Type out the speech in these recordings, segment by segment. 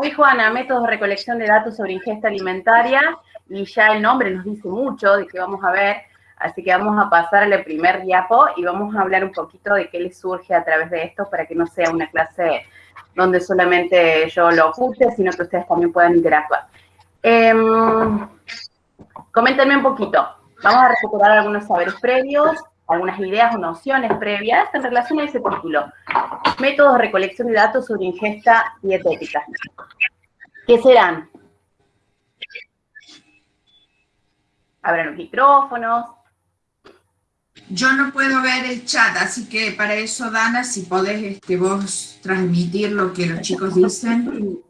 dijo Ana, métodos de recolección de datos sobre ingesta alimentaria, y ya el nombre nos dice mucho de qué vamos a ver, así que vamos a pasar al primer diapo y vamos a hablar un poquito de qué les surge a través de esto para que no sea una clase donde solamente yo lo oculte, sino que ustedes también puedan interactuar. Eh, coméntenme un poquito. Vamos a recuperar algunos saberes previos, algunas ideas o nociones previas en relación a ese título. Métodos de recolección de datos sobre ingesta dietética. ¿Qué serán? Abran los micrófonos. Yo no puedo ver el chat, así que para eso, Dana, si podés este, vos transmitir lo que los chicos dicen.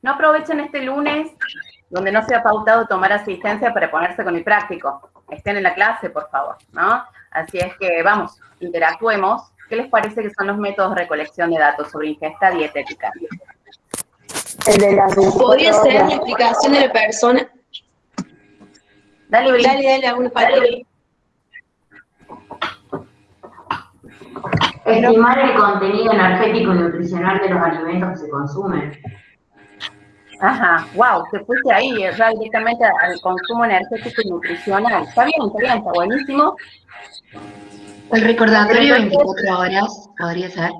No aprovechen este lunes, donde no se ha pautado tomar asistencia para ponerse con el práctico. Estén en la clase, por favor, ¿no? Así es que, vamos, interactuemos. ¿Qué les parece que son los métodos de recolección de datos sobre ingesta dietética? Podría ser la explicación de la persona. Dale, Bri. Dale, dale, alguna palabra. Estimar el contenido energético y nutricional de los alimentos que se consumen. Ajá, wow, te fuiste ahí, ya directamente al consumo energético y nutricional. Está bien, está bien, está buenísimo. El recordatorio 24 horas podría ser.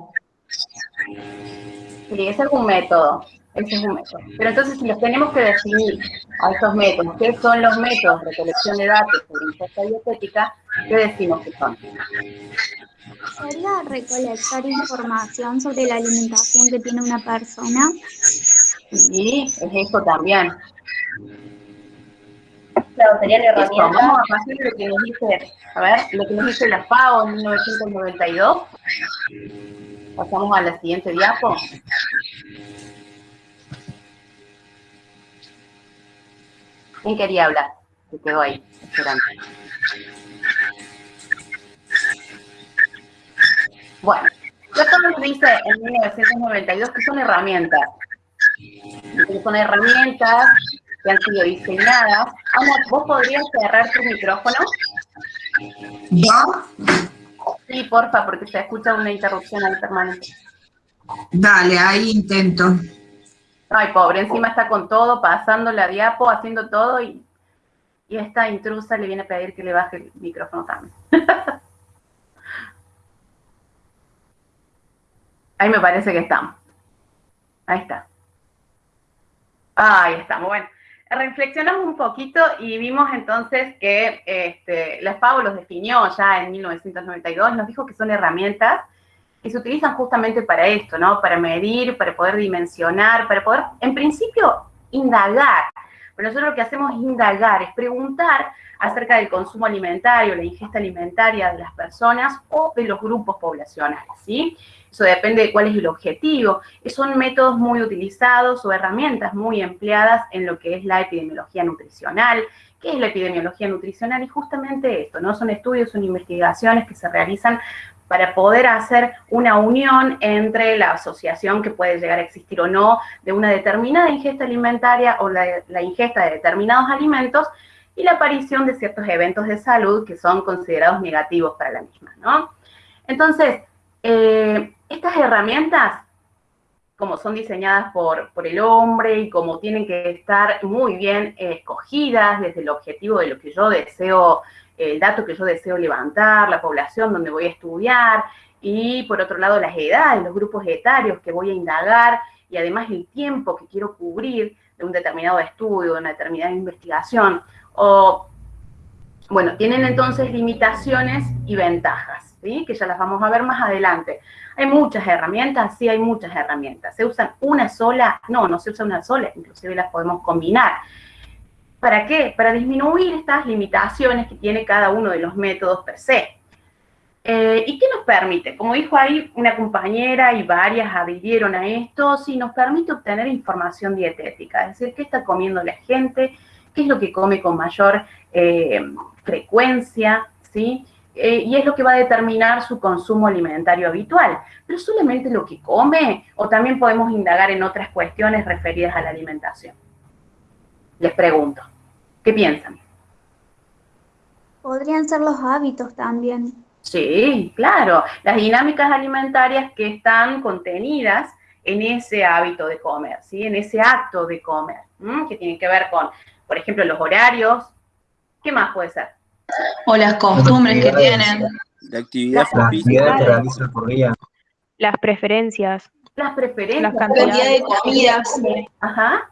Sí, ese es un método, ese es un método. Pero entonces si los tenemos que definir a estos métodos, ¿qué son los métodos de recolección de datos sobre ingesta dietética? ¿Qué decimos que son? ¿Sería recolectar información sobre la alimentación que tiene una persona? Sí, es eso también. Claro, serían herramientas. vamos a pasar lo que nos dice, a ver, lo que nos dice la FAO en 1992. Pasamos a la siguiente diapo. ¿Quién quería hablar? Se quedó ahí, esperando. Bueno, ya nos dice en 1992 que son herramientas. Son herramientas que han sido diseñadas. Ana, ¿vos podrías cerrar tu micrófono? ¿Yo? Sí, porfa, porque se escucha una interrupción ahí permanente. Dale, ahí intento. Ay, pobre, encima está con todo, pasando la diapo, haciendo todo y, y esta intrusa le viene a pedir que le baje el micrófono también. Ahí me parece que estamos. Ahí está. Ahí estamos. Bueno, reflexionamos un poquito y vimos entonces que este, la FAO los definió ya en 1992, nos dijo que son herramientas que se utilizan justamente para esto, ¿no? Para medir, para poder dimensionar, para poder, en principio, indagar. Pero nosotros lo que hacemos es indagar, es preguntar acerca del consumo alimentario, la ingesta alimentaria de las personas o de los grupos poblacionales, ¿sí? Eso depende de cuál es el objetivo. Son métodos muy utilizados o herramientas muy empleadas en lo que es la epidemiología nutricional. ¿Qué es la epidemiología nutricional? Y justamente esto, ¿no? Son estudios, son investigaciones que se realizan para poder hacer una unión entre la asociación que puede llegar a existir o no de una determinada ingesta alimentaria o la, la ingesta de determinados alimentos y la aparición de ciertos eventos de salud que son considerados negativos para la misma, ¿no? Entonces, eh, estas herramientas, como son diseñadas por, por, el hombre y como tienen que estar muy bien escogidas desde el objetivo de lo que yo deseo, el dato que yo deseo levantar, la población donde voy a estudiar, y por otro lado las edades, los grupos etarios que voy a indagar, y además el tiempo que quiero cubrir de un determinado estudio, de una determinada investigación, o, bueno, tienen entonces limitaciones y ventajas, ¿sí? que ya las vamos a ver más adelante. Hay muchas herramientas, sí hay muchas herramientas. ¿Se usan una sola? No, no se usa una sola, inclusive las podemos combinar. ¿Para qué? Para disminuir estas limitaciones que tiene cada uno de los métodos per se. Eh, ¿Y qué nos permite? Como dijo ahí una compañera y varias adhirieron a esto, sí, nos permite obtener información dietética, es decir, qué está comiendo la gente, qué es lo que come con mayor eh, frecuencia, ¿sí? Eh, y es lo que va a determinar su consumo alimentario habitual. Pero solamente lo que come, o también podemos indagar en otras cuestiones referidas a la alimentación. Les pregunto, ¿qué piensan? Podrían ser los hábitos también. Sí, claro. Las dinámicas alimentarias que están contenidas en ese hábito de comer, ¿sí? En ese acto de comer, que tiene que ver con, por ejemplo, los horarios. ¿Qué más puede ser? O las costumbres que tienen. La actividad La actividad que realizan por día. Las preferencias. Las preferencias. Las La cantidad de comidas. Ajá.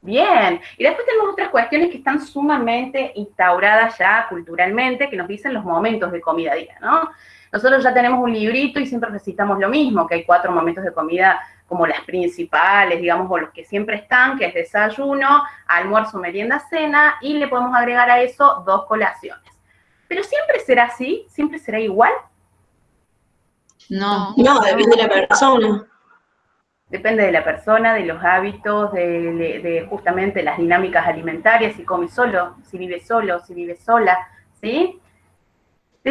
Bien. Y después tenemos otras cuestiones que están sumamente instauradas ya culturalmente, que nos dicen los momentos de comida día, ¿no? Nosotros ya tenemos un librito y siempre recitamos lo mismo, que hay cuatro momentos de comida como las principales, digamos, o los que siempre están, que es desayuno, almuerzo, merienda, cena, y le podemos agregar a eso dos colaciones. Pero siempre será así, siempre será igual, No, no, depende de la persona. Depende de la persona, de los hábitos, de, de justamente las dinámicas alimentarias, si come solo, si vive solo, si vive sola, ¿sí?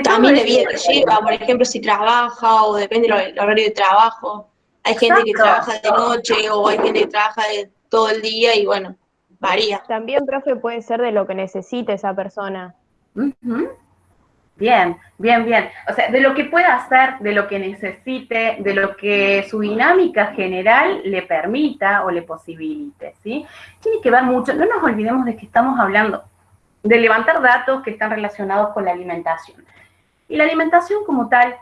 También de vida que lleva, por ejemplo, si trabaja o depende del horario de trabajo. Hay gente que trabaja de noche o hay gente que trabaja de todo el día y bueno, varía. También, profe, puede ser de lo que necesite esa persona. Bien, bien, bien. O sea, de lo que pueda hacer, de lo que necesite, de lo que su dinámica general le permita o le posibilite, ¿sí? Tiene que ver mucho, no nos olvidemos de que estamos hablando de levantar datos que están relacionados con la alimentación. Y la alimentación como tal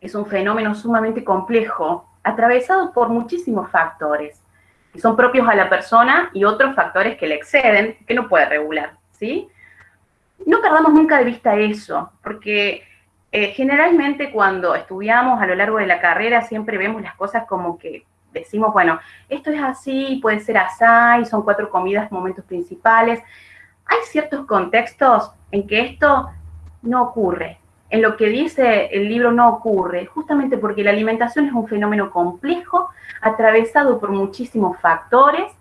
es un fenómeno sumamente complejo, atravesado por muchísimos factores, que son propios a la persona y otros factores que le exceden, que no puede regular, ¿sí? No perdamos nunca de vista eso, porque eh, generalmente cuando estudiamos a lo largo de la carrera siempre vemos las cosas como que decimos, bueno, esto es así, puede ser así, son cuatro comidas, momentos principales. Hay ciertos contextos en que esto no ocurre. En lo que dice el libro no ocurre, justamente porque la alimentación es un fenómeno complejo, atravesado por muchísimos factores,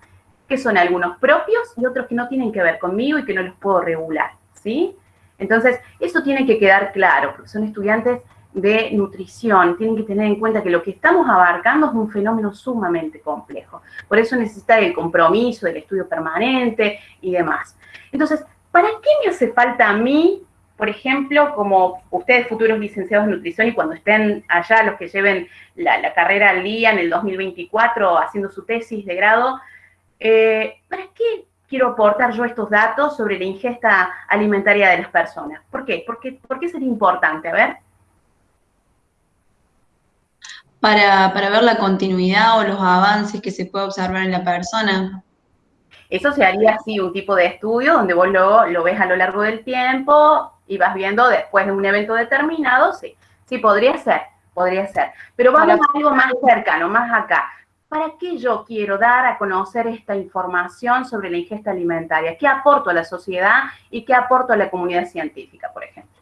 que son algunos propios y otros que no tienen que ver conmigo y que no los puedo regular, ¿sí? Entonces, eso tiene que quedar claro, porque son estudiantes de nutrición, tienen que tener en cuenta que lo que estamos abarcando es un fenómeno sumamente complejo. Por eso necesita el compromiso, el estudio permanente y demás. Entonces, ¿para qué me hace falta a mí, por ejemplo, como ustedes futuros licenciados en nutrición y cuando estén allá, los que lleven la, la carrera al día en el 2024 haciendo su tesis de grado, eh, ¿para qué quiero aportar yo estos datos sobre la ingesta alimentaria de las personas? ¿Por qué? ¿Por qué sería importante? A ver. Para, para ver la continuidad o los avances que se puede observar en la persona. Eso se haría así, un tipo de estudio donde vos lo, lo ves a lo largo del tiempo y vas viendo después de un evento determinado, sí, sí, podría ser, podría ser. Pero vamos a algo más cercano, más acá. ¿Para qué yo quiero dar a conocer esta información sobre la ingesta alimentaria? ¿Qué aporto a la sociedad y qué aporto a la comunidad científica, por ejemplo?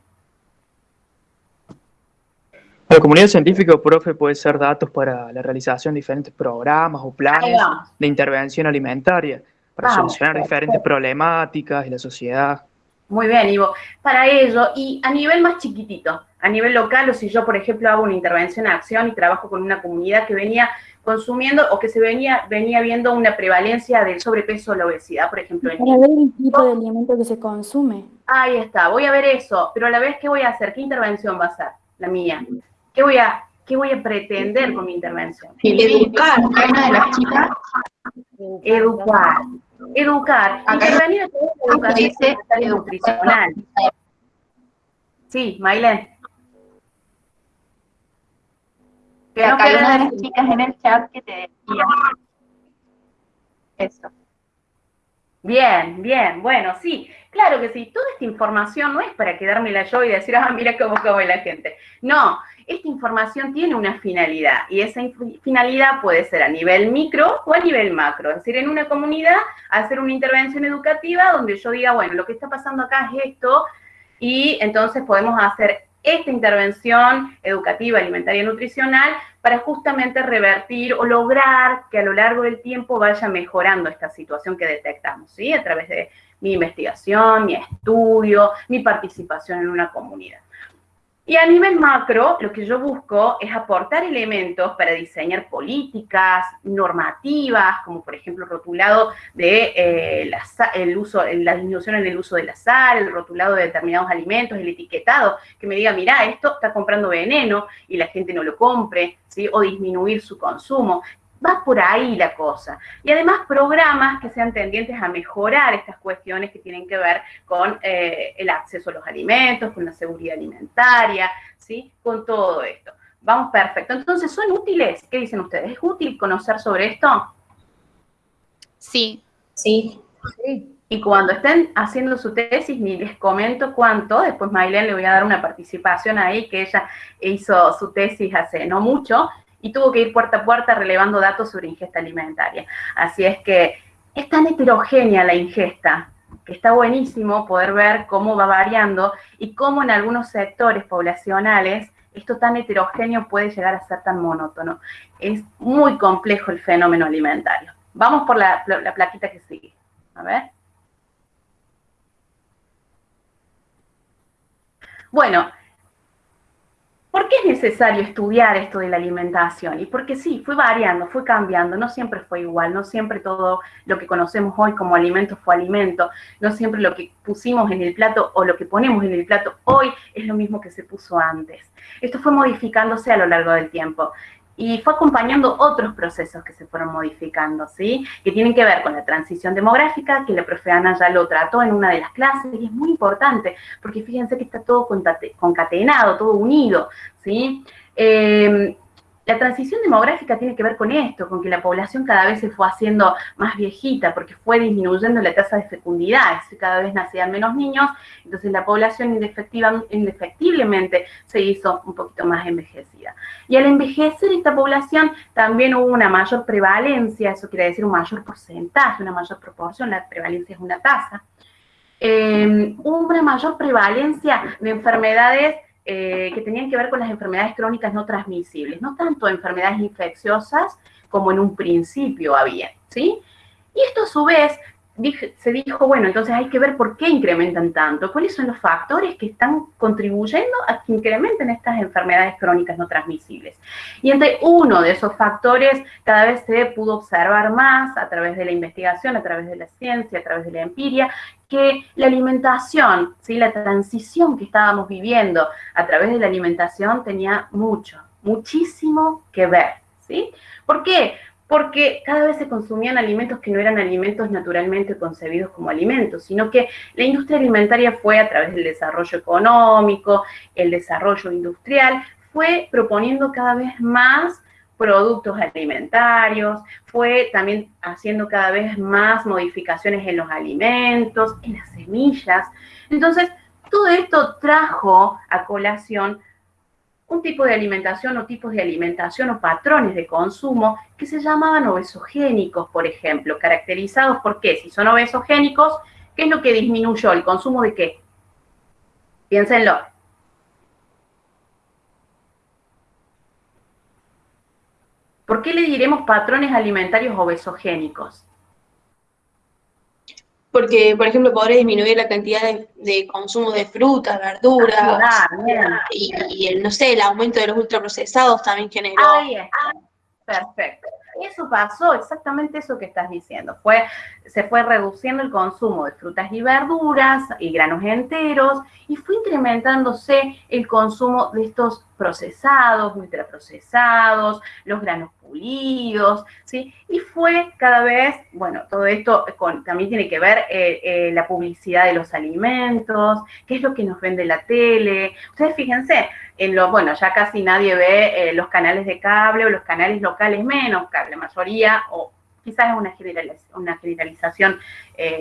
La comunidad científica, profe, puede ser datos para la realización de diferentes programas o planes de intervención alimentaria para Vamos, solucionar diferentes problemáticas de la sociedad. Muy bien, Ivo. Para ello, y a nivel más chiquitito, a nivel local, o si yo, por ejemplo, hago una intervención a acción y trabajo con una comunidad que venía consumiendo o que se venía, venía viendo una prevalencia del sobrepeso o la obesidad, por ejemplo, en Para ver el tipo de alimento que se consume. Ahí está, voy a ver eso, pero a la vez, ¿qué voy a hacer? ¿Qué intervención va a ser la mía? ¿Qué voy a, qué voy a pretender con mi intervención? Educar. Una de las chicas Educar. Educar. Intervenir en toda la educación dice nutricional. Sí, Mailen. Que no acá hay una de las chicas en el chat que te decía eso. Bien, bien, bueno, sí, claro que sí. Toda esta información no es para quedármela yo y decir, ah, mira cómo come la gente. No, esta información tiene una finalidad y esa finalidad puede ser a nivel micro o a nivel macro. Es decir, en una comunidad, hacer una intervención educativa donde yo diga, bueno, lo que está pasando acá es esto y entonces podemos hacer esta intervención educativa, alimentaria y nutricional para justamente revertir o lograr que a lo largo del tiempo vaya mejorando esta situación que detectamos, ¿sí? A través de mi investigación, mi estudio, mi participación en una comunidad. Y a nivel macro, lo que yo busco es aportar elementos para diseñar políticas, normativas, como por ejemplo rotulado de eh, la, el uso, la disminución en el uso de la sal, el rotulado de determinados alimentos, el etiquetado, que me diga, mira, esto está comprando veneno y la gente no lo compre, ¿sí? o disminuir su consumo va por ahí la cosa. Y además programas que sean tendientes a mejorar estas cuestiones que tienen que ver con eh, el acceso a los alimentos, con la seguridad alimentaria, ¿sí? Con todo esto. Vamos, perfecto. Entonces, ¿son útiles? ¿Qué dicen ustedes? ¿Es útil conocer sobre esto? Sí. Sí. Y cuando estén haciendo su tesis, ni les comento cuánto, después Maylen le voy a dar una participación ahí, que ella hizo su tesis hace no mucho, y tuvo que ir puerta a puerta relevando datos sobre ingesta alimentaria. Así es que es tan heterogénea la ingesta, que está buenísimo poder ver cómo va variando y cómo en algunos sectores poblacionales esto tan heterogéneo puede llegar a ser tan monótono. Es muy complejo el fenómeno alimentario. Vamos por la, la plaquita que sigue. A ver. Bueno, ¿Por qué es necesario estudiar esto de la alimentación? Y porque sí, fue variando, fue cambiando, no siempre fue igual, no siempre todo lo que conocemos hoy como alimento fue alimento, no siempre lo que pusimos en el plato o lo que ponemos en el plato hoy es lo mismo que se puso antes. Esto fue modificándose a lo largo del tiempo y fue acompañando otros procesos que se fueron modificando, ¿sí? Que tienen que ver con la transición demográfica, que la profe Ana ya lo trató en una de las clases, y es muy importante, porque fíjense que está todo concatenado, todo unido, ¿sí? Eh, la transición demográfica tiene que ver con esto, con que la población cada vez se fue haciendo más viejita, porque fue disminuyendo la tasa de fecundidad, cada vez nacían menos niños, entonces la población indefectiblemente se hizo un poquito más envejecida. Y al envejecer esta población también hubo una mayor prevalencia, eso quiere decir un mayor porcentaje, una mayor proporción, la prevalencia es una tasa, eh, hubo una mayor prevalencia de enfermedades eh, que tenían que ver con las enfermedades crónicas no transmisibles, no tanto enfermedades infecciosas como en un principio había, ¿sí? Y esto a su vez se dijo, bueno, entonces hay que ver por qué incrementan tanto, cuáles son los factores que están contribuyendo a que incrementen estas enfermedades crónicas no transmisibles. Y entre uno de esos factores cada vez se pudo observar más a través de la investigación, a través de la ciencia, a través de la empiria, que la alimentación, ¿sí? la transición que estábamos viviendo a través de la alimentación tenía mucho, muchísimo que ver. ¿sí? ¿Por qué? porque cada vez se consumían alimentos que no eran alimentos naturalmente concebidos como alimentos, sino que la industria alimentaria fue a través del desarrollo económico, el desarrollo industrial, fue proponiendo cada vez más productos alimentarios, fue también haciendo cada vez más modificaciones en los alimentos, en las semillas. Entonces, todo esto trajo a colación un tipo de alimentación o tipos de alimentación o patrones de consumo que se llamaban obesogénicos, por ejemplo, caracterizados por qué, si son obesogénicos, ¿qué es lo que disminuyó? ¿El consumo de qué? Piénsenlo. ¿Por qué le diremos patrones alimentarios obesogénicos? porque, por ejemplo, podría disminuir la cantidad de, consumo de frutas, verduras, ah, y, el, no sé, el aumento de los ultraprocesados también generó. Ahí está. Perfecto. Eso pasó, exactamente eso que estás diciendo. Fue, se fue reduciendo el consumo de frutas y verduras y granos enteros y fue incrementándose el consumo de estos procesados, ultraprocesados, los granos pulidos, ¿sí? Y fue cada vez, bueno, todo esto también tiene que ver eh, eh, la publicidad de los alimentos, qué es lo que nos vende la tele. Ustedes fíjense, en lo, bueno, ya casi nadie ve eh, los canales de cable o los canales locales menos, la mayoría, o quizás es una, una generalización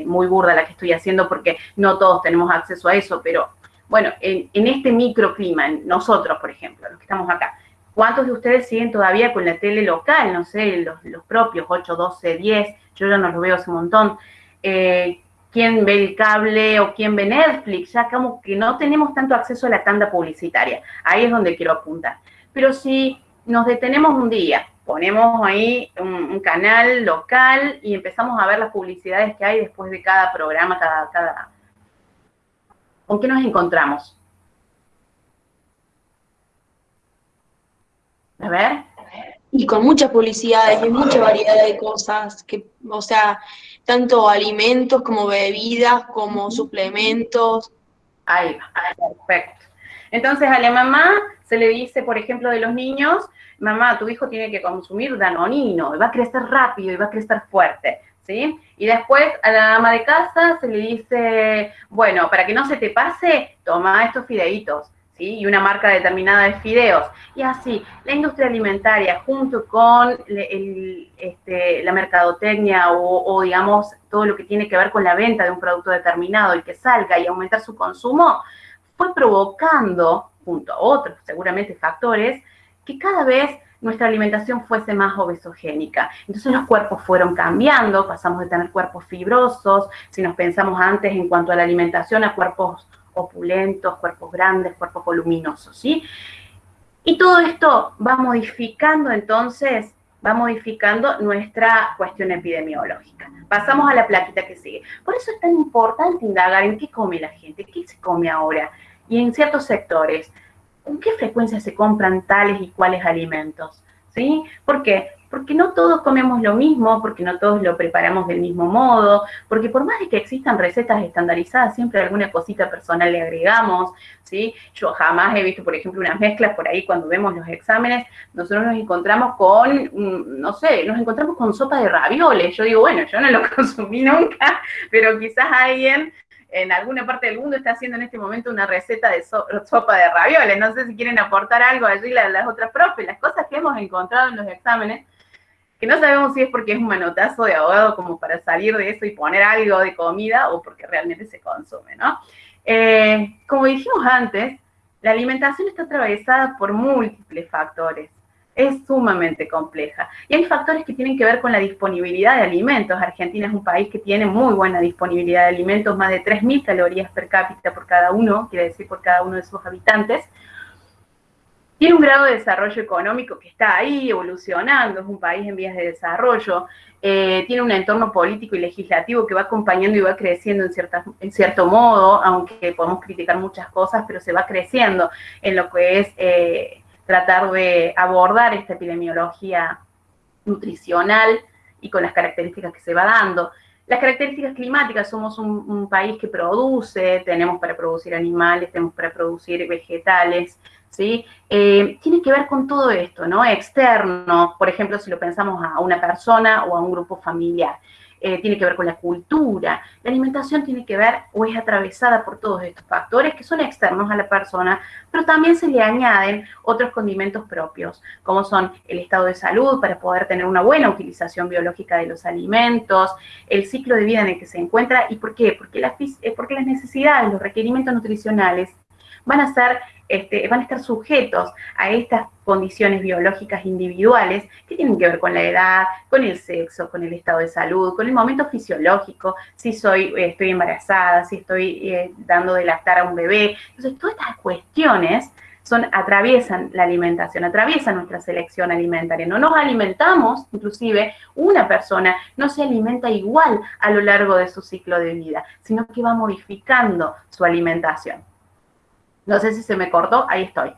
muy burda la que estoy haciendo porque no todos tenemos acceso a eso, pero bueno, en, este microclima, nosotros, por ejemplo, los que estamos acá, ¿cuántos de ustedes siguen todavía con la tele local? No sé, los, propios, 8, 12, 10, yo ya no los veo hace un montón. Eh, ¿Quién ve el cable o quién ve Netflix? Ya como que no tenemos tanto acceso a la tanda publicitaria. Ahí es donde quiero apuntar. Pero si nos detenemos un día, ponemos ahí un, canal local y empezamos a ver las publicidades que hay después de cada programa, cada, cada, ¿Con qué nos encontramos? A ver. Y con muchas publicidades y mucha variedad de cosas, que, o sea, tanto alimentos como bebidas, como suplementos. Ahí va, perfecto. Entonces a la mamá se le dice, por ejemplo, de los niños, mamá, tu hijo tiene que consumir danonino, y va a crecer rápido y va a crecer fuerte, ¿sí? Y después a la ama de casa se le dice, bueno, para que no se te pase, toma estos fideitos, Y una marca determinada de fideos. Y así, la industria alimentaria junto con el- este, la mercadotecnia o, o, digamos, todo lo que tiene que ver con la venta de un producto determinado y que salga y aumentar su consumo, fue provocando, junto a otros seguramente factores, que cada vez nuestra alimentación fuese más obesogénica. Entonces los cuerpos fueron cambiando, pasamos de tener cuerpos fibrosos, si nos pensamos antes en cuanto a la alimentación, a cuerpos opulentos, cuerpos grandes, cuerpos voluminosos, ¿sí? Y todo esto va modificando entonces, va modificando nuestra cuestión epidemiológica. Pasamos a la plaquita que sigue. Por eso es tan importante indagar en qué come la gente, qué se come ahora, y en ciertos sectores, con qué frecuencia se compran tales y cuáles alimentos, ¿sí? ¿Por qué? Porque no todos comemos lo mismo, porque no todos lo preparamos del mismo modo, porque por más de que existan recetas estandarizadas, siempre alguna cosita personal le agregamos, ¿sí? Yo jamás he visto, por ejemplo, unas mezclas por ahí cuando vemos los exámenes, nosotros nos encontramos con, mm, no sé, nos encontramos con sopa de ravioles. Yo digo, bueno, yo no lo consumí nunca, pero quizás alguien en alguna parte del mundo está haciendo en este momento una receta de so- sopa de ravioles. No sé si quieren aportar algo allí la- las otras profes, las cosas que hemos encontrado en los exámenes, que no sabemos si es porque es un manotazo de abogado como para salir de eso y poner algo de comida o porque realmente se consume, ¿no? Eh, como dijimos antes, la alimentación está atravesada por múltiples factores. Es sumamente compleja. Y hay factores que tienen que ver con la disponibilidad de alimentos. Argentina es un país que tiene muy buena disponibilidad de alimentos, más de 3.000 calorías per cápita por cada uno, quiere decir por cada uno de sus habitantes. Tiene un grado de desarrollo económico que está ahí evolucionando, es un país en vías de desarrollo, eh, tiene un entorno político y legislativo que va acompañando y va creciendo en, cierta, en cierto modo, aunque podemos criticar muchas cosas, pero se va creciendo en lo que es eh, tratar de abordar esta epidemiología nutricional y con las características que se va dando. Las características climáticas, somos un, un, país que produce, tenemos para producir animales, tenemos para producir vegetales, Eh, tiene que ver con todo esto, ¿no? Externo, por ejemplo, si lo pensamos a una persona o a un grupo familiar. Eh, tiene que ver con la cultura. La alimentación tiene que ver o es atravesada por todos estos factores que son externos a la persona, pero también se le añaden otros condimentos propios, como son el estado de salud para poder tener una buena utilización biológica de los alimentos, el ciclo de vida en el que se encuentra y por qué, porque las, porque las necesidades, los requerimientos nutricionales van a ser este, van a estar sujetos a estas condiciones biológicas individuales que tienen que ver con la edad, con el sexo, con el estado de salud, con el momento fisiológico, si soy, eh, estoy embarazada, si estoy eh, dando de lactar a un bebé. Entonces, todas estas cuestiones son, atraviesan la alimentación, atraviesan nuestra selección alimentaria. No nos alimentamos, inclusive una persona no se alimenta igual a lo largo de su ciclo de vida, sino que va modificando su alimentación. No sé si se me cortó, ahí estoy.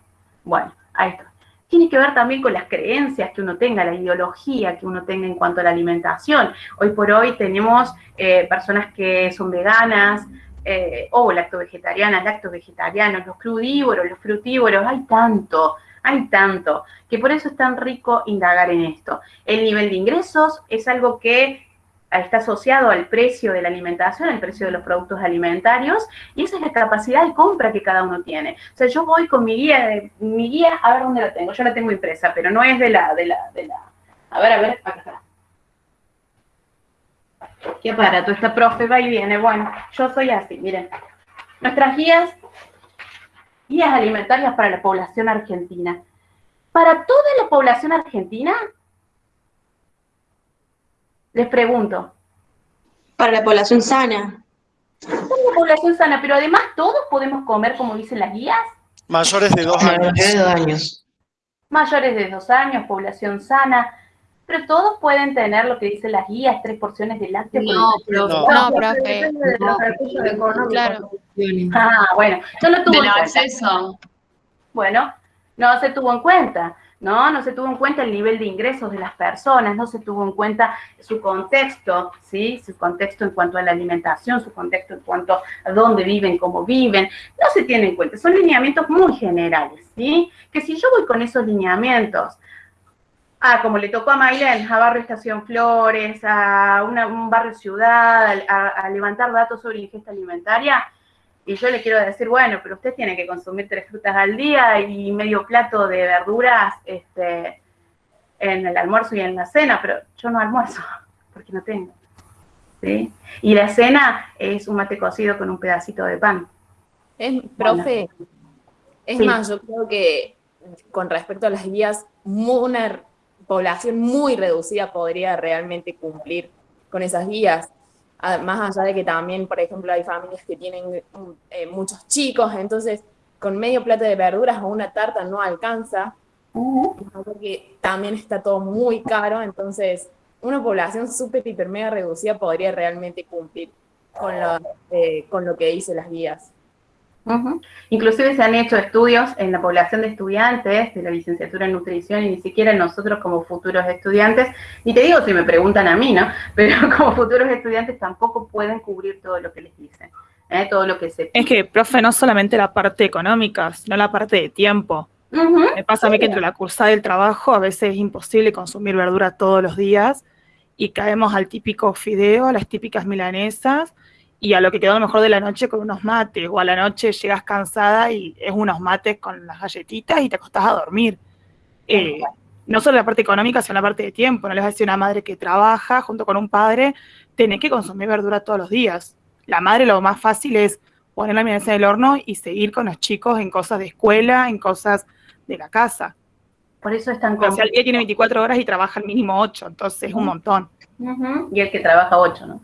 Bueno, ahí estoy. Tiene que ver también con las creencias que uno tenga, la ideología que uno tenga en cuanto a la alimentación. Hoy por hoy tenemos eh, personas que son veganas eh, o lacto-vegetarianas, lacto-vegetarianos, los crudívoros, los frutívoros, hay tanto, hay tanto, que por eso es tan rico indagar en esto. El nivel de ingresos es algo que está asociado al precio de la alimentación, al precio de los productos alimentarios, y esa es la capacidad de compra que cada uno tiene. O sea, yo voy con mi guía, mi guía, a ver dónde la tengo, yo la tengo impresa, pero no es de la, de la, de la, a ver, a ver, acá está. Qué aparato, esta profe va y viene, bueno, yo soy así, miren. Nuestras guías, guías alimentarias para la población argentina. Para toda la población argentina, les pregunto. Para la población sana. Para la población sana, pero además todos podemos comer como dicen las guías. Mayores de dos años. Mayores de dos años. Mayores de dos años, población sana. Pero todos pueden tener lo que dicen las guías, tres porciones de lácteo. No, profe. No, No, profe. No. Claro. Ah, bueno, yo no tuve Del en cuenta. acceso. Bueno, no se tuvo en cuenta. ¿No? No se tuvo en cuenta el nivel de ingresos de las personas, no se tuvo en cuenta su contexto, ¿sí? Su contexto en cuanto a la alimentación, su contexto en cuanto a dónde viven, cómo viven, no se tiene en cuenta. Son lineamientos muy generales, ¿sí? Que si yo voy con esos lineamientos, ah, como le tocó a Maylén, a Barrio Estación Flores, a un barrio ciudad, a levantar datos sobre ingesta alimentaria, y yo le quiero decir, bueno, pero usted tiene que consumir tres frutas al día y medio plato de verduras este, en el almuerzo y en la cena, pero yo no almuerzo porque no tengo. ¿sí? Y la cena es un mate cocido con un pedacito de pan. Es, profe, es más, yo creo que con respecto a las guías, una población muy reducida podría realmente cumplir con esas guías más allá de que también, por ejemplo, hay familias que tienen eh, muchos chicos, entonces con medio plato de verduras o una tarta no alcanza, porque también está todo muy caro, entonces una población súper, hiper, mega reducida podría realmente cumplir con lo, eh, con lo que dicen las guías. Inclusive se han hecho estudios en la población de estudiantes de la licenciatura en nutrición y ni siquiera nosotros como futuros estudiantes, y te digo si me preguntan a mí, ¿no? Pero como futuros estudiantes tampoco pueden cubrir todo lo que les dicen, ¿eh? todo lo que se... Es que, profe, no solamente la parte económica, sino la parte de tiempo. Me pasa a mí que entre la cursada y el trabajo a veces es imposible consumir verdura todos los días y caemos al típico fideo, a las típicas milanesas, y a lo que quedó lo mejor de la noche con unos mates, o a la noche llegas cansada y es unos mates con las galletitas y te acostás a dormir. Eh, no solo la parte económica, sino la parte de tiempo. No les va a decir una madre que trabaja junto con un padre, tenés que consumir verdura todos los días. La madre lo más fácil es poner la mesa en el horno y seguir con los chicos en cosas de escuela, en cosas de la casa. Por eso es tan O sea, el día tiene 24 horas y trabaja al mínimo 8, entonces es un montón. Y el que trabaja 8, ¿no?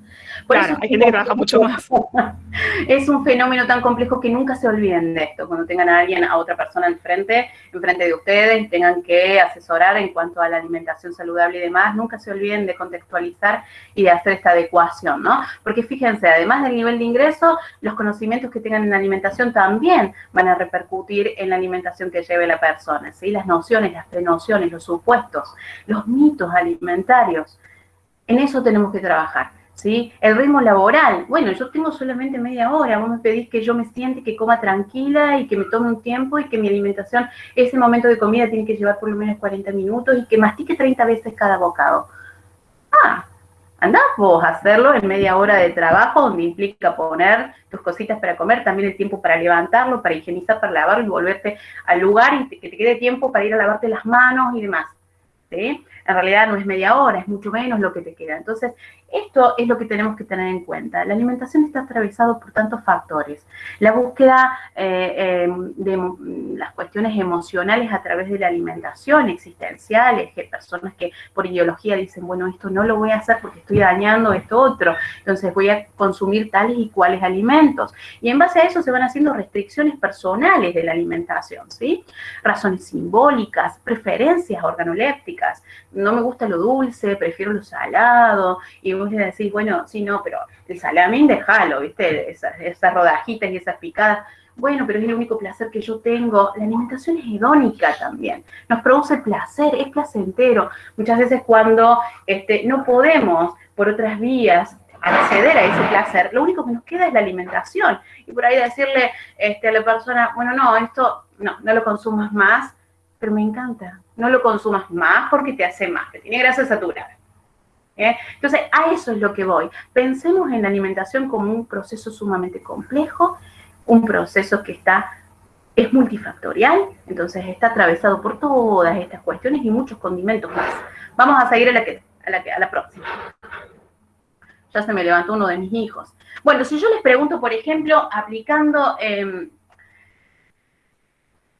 claro, hay gente que trabaja mucho más. es un fenómeno tan complejo que nunca se olviden de esto. Cuando tengan a alguien, a otra persona enfrente, enfrente de ustedes, tengan que asesorar en cuanto a la alimentación saludable y demás, nunca se olviden de contextualizar y de hacer esta adecuación, ¿no? Porque fíjense, además del nivel de ingreso, los conocimientos que tengan en la alimentación también van a repercutir en la alimentación que lleve la persona, ¿sí? Las nociones, las prenociones, los supuestos, los mitos alimentarios. En eso tenemos que trabajar. ¿sí? El ritmo laboral, bueno, yo tengo solamente media hora, vos me pedís que yo me siente, que coma tranquila y que me tome un tiempo y que mi alimentación, ese momento de comida tiene que llevar por lo menos 40 minutos y que mastique 30 veces cada bocado. Ah, andás vos a hacerlo en media hora de trabajo, donde implica poner tus cositas para comer, también el tiempo para levantarlo, para higienizar, para lavarlo y volverte al lugar y que te quede tiempo para ir a lavarte las manos y demás. ¿sí? En realidad no es media hora, es mucho menos lo que te queda. Entonces, esto es lo que tenemos que tener en cuenta. La alimentación está atravesada por tantos factores. La búsqueda eh, eh, de las cuestiones emocionales a través de la alimentación, existenciales, que personas que por ideología dicen, bueno, esto no lo voy a hacer porque estoy dañando esto otro, entonces voy a consumir tales y cuales alimentos. Y en base a eso se van haciendo restricciones personales de la alimentación, ¿sí? Razones simbólicas, preferencias organolépticas. No me gusta lo dulce, prefiero lo salado, y vos le decís, bueno, sí, no, pero el salamín déjalo, ¿viste? Esas, esas rodajitas y esas picadas. Bueno, pero es el único placer que yo tengo. La alimentación es hedónica también. Nos produce placer, es placentero. Muchas veces cuando este, no podemos por otras vías acceder a ese placer, lo único que nos queda es la alimentación. Y por ahí decirle este, a la persona, bueno, no, esto no, no lo consumas más, pero me encanta. No lo consumas más porque te hace más, que tiene grasa saturada. ¿eh? Entonces, a eso es lo que voy. Pensemos en la alimentación como un proceso sumamente complejo, un proceso que está es multifactorial, entonces está atravesado por todas estas cuestiones y muchos condimentos más. Vamos a seguir a la, que, a la, a la próxima. Ya se me levantó uno de mis hijos. Bueno, si yo les pregunto, por ejemplo, aplicando, em,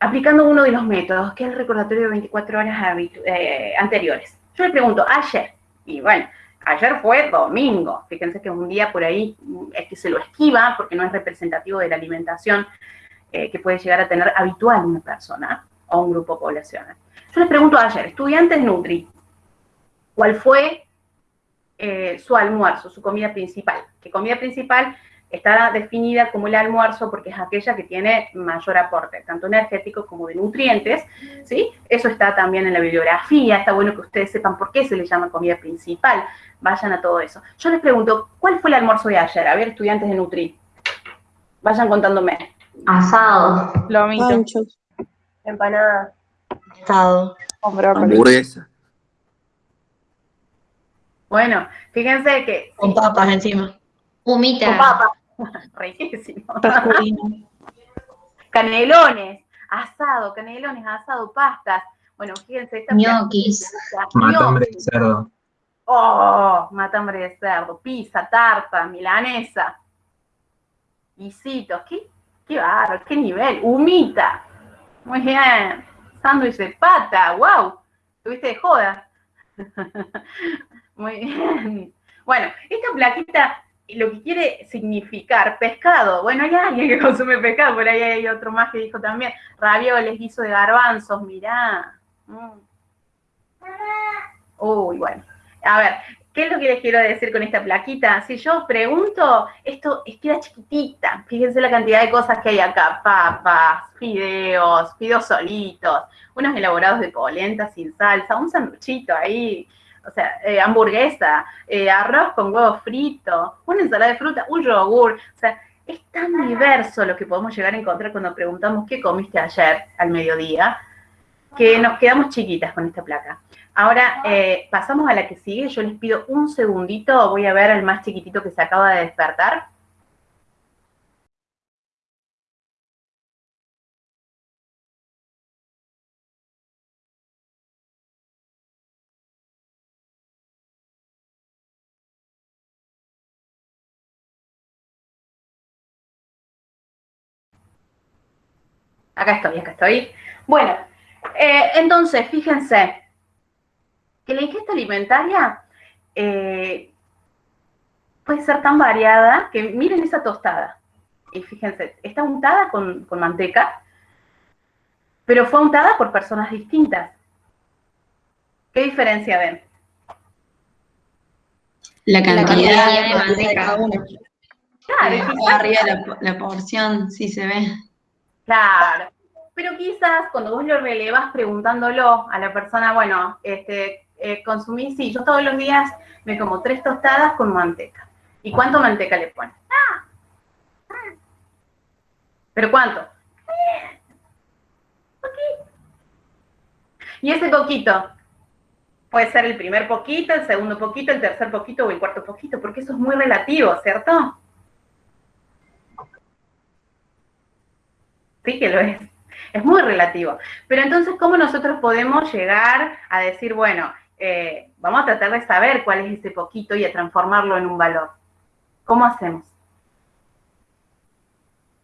aplicando uno de los métodos, que es el recordatorio de 24 horas eh, anteriores. Yo les pregunto, ayer, y bueno, ayer fue domingo, fíjense que un día por ahí mm, es que se lo esquiva porque no es representativo de la alimentación eh, que puede llegar a tener habitual una persona o un grupo poblacional. Yo les pregunto ayer, estudiantes Nutri, ¿cuál fue eh, su almuerzo, su comida principal? ¿Qué comida principal está definida como el almuerzo porque es aquella que tiene mayor aporte, tanto energético como de nutrientes, ¿sí? Eso está también en la bibliografía, está bueno que ustedes sepan por qué se le llama comida principal, vayan a todo eso. Yo les pregunto, ¿cuál fue el almuerzo de ayer? A ver, estudiantes de Nutri, vayan contándome. Asado. Lomito. Panchos. Empanada. Asado. Hamburguesa. Bueno, fíjense que... Con papas encima. Humita. Con papa. Riquísimo. Canelones, asado, canelones, asado, pastas. Bueno, fíjense, esta Ñoquis. Matambre de cerdo. Oh, matambre de cerdo, pizza, tarta, milanesa. Guisitos, qué, qué bárbaro, qué nivel. Humita. Muy bien. Sándwich de pata, wow. Tuviste de joda. Muy bien. Bueno, esta plaquita lo que quiere significar pescado. Bueno, hay alguien que consume pescado, por ahí hay otro más que dijo también. Ravioles, guiso de garbanzos, mirá. Mm. Uy, bueno. A ver, ¿qué es lo que les quiero decir con esta plaquita? Si yo pregunto, esto es- queda chiquitita. Fíjense la cantidad de cosas que hay acá. Papas, fideos, fideos solitos, unos elaborados de polenta sin salsa, un sanduchito ahí, o sea, eh, hamburguesa, eh, arroz con huevo frito, una ensalada de fruta, un yogur. O sea, es tan diverso lo que podemos llegar a encontrar cuando preguntamos qué comiste ayer al mediodía, que nos quedamos chiquitas con esta placa. Ahora eh, pasamos a la que sigue. Yo les pido un segundito. Voy a ver al más chiquitito que se acaba de despertar. Acá estoy, acá estoy. Bueno, eh, entonces, fíjense que la ingesta alimentaria eh, puede ser tan variada que miren esa tostada. Y fíjense, está untada con, con manteca, pero fue untada por personas distintas. ¿Qué diferencia ven? La cantidad cantidad de de manteca. cada uno. Claro, Eh, Arriba la, la porción, sí se ve. Claro. Pero quizás cuando vos lo relevas preguntándolo a la persona, bueno, este, eh, sí, yo todos los días me como tres tostadas con manteca. ¿Y cuánto manteca le pones? Ah. ¿Pero cuánto? Eh. Y ese poquito puede ser el primer poquito, el segundo poquito, el tercer poquito o el cuarto poquito, porque eso es muy relativo, ¿cierto? Sí que lo es. Es muy relativo. Pero entonces, ¿cómo nosotros podemos llegar a decir, bueno, eh, vamos a tratar de saber cuál es ese poquito y a transformarlo en un valor? ¿Cómo hacemos?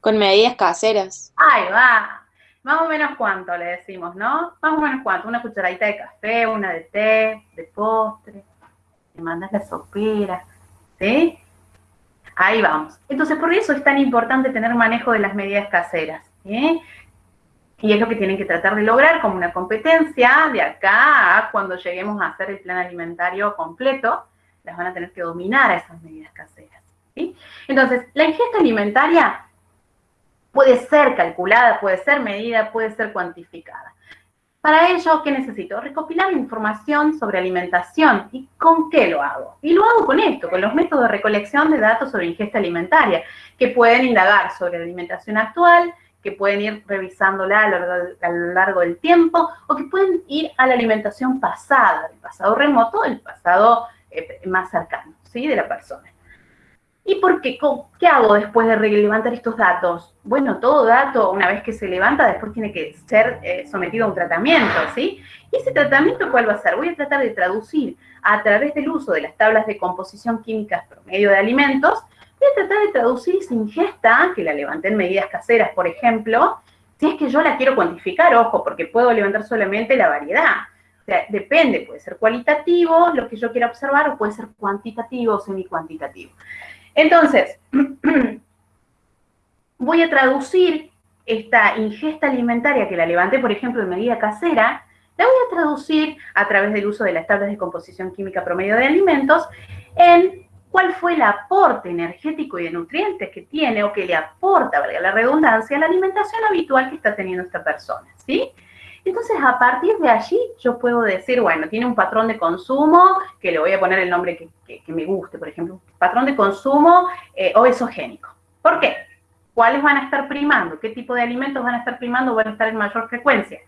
Con medidas caseras. Ahí va. Más o menos cuánto le decimos, ¿no? Más o menos cuánto. Una cucharadita de café, una de té, de postre. Le mandas la sopera. ¿Sí? Ahí vamos. Entonces, por eso es tan importante tener manejo de las medidas caseras. Y es lo que tienen que tratar de lograr como una competencia de acá a cuando lleguemos a hacer el plan alimentario completo, las van a tener que dominar a esas medidas caseras. Entonces, la ingesta alimentaria puede ser calculada, puede ser medida, puede ser cuantificada. Para ello, ¿qué necesito? Recopilar información sobre alimentación. ¿Y con qué lo hago? Y lo hago con esto, con los métodos de recolección de datos sobre ingesta alimentaria, que pueden indagar sobre la alimentación actual, que pueden ir revisándola a lo, largo, del tiempo, o que pueden ir a la alimentación pasada, del pasado remoto, del pasado eh, más cercano, ¿sí? De la persona. ¿Y por qué? ¿Cómo- ¿Qué hago después de levantar estos datos? Bueno, todo dato, una vez que se levanta, después tiene que ser eh, sometido a un tratamiento, ¿sí? ¿Y ese tratamiento cuál va a ser? Voy a tratar de traducir a través del uso de las tablas de composición química promedio de alimentos, voy a tratar de traducir esa ingesta, que la levanté en medidas caseras, por ejemplo, si es que yo la quiero cuantificar, ojo, porque puedo levantar solamente la variedad. O sea, depende, puede ser cualitativo lo que yo quiera observar o puede ser cuantitativo o semi-cuantitativo. Entonces, voy a traducir esta ingesta alimentaria que la levanté, por ejemplo, en medida casera, la voy a traducir a través del uso de las tablas de composición química promedio de alimentos en cuál fue el aporte energético y de nutrientes que tiene o que le aporta, valga la redundancia, la alimentación habitual que está teniendo esta persona, ¿sí? Entonces, a partir de allí, yo puedo decir, bueno, tiene un patrón de consumo, que le voy a poner el nombre que, me guste, por ejemplo, patrón de consumo eh, obesogénico. ¿Por qué? ¿Cuáles van a estar primando? ¿Qué tipo de alimentos van a estar primando o van a estar en mayor frecuencia?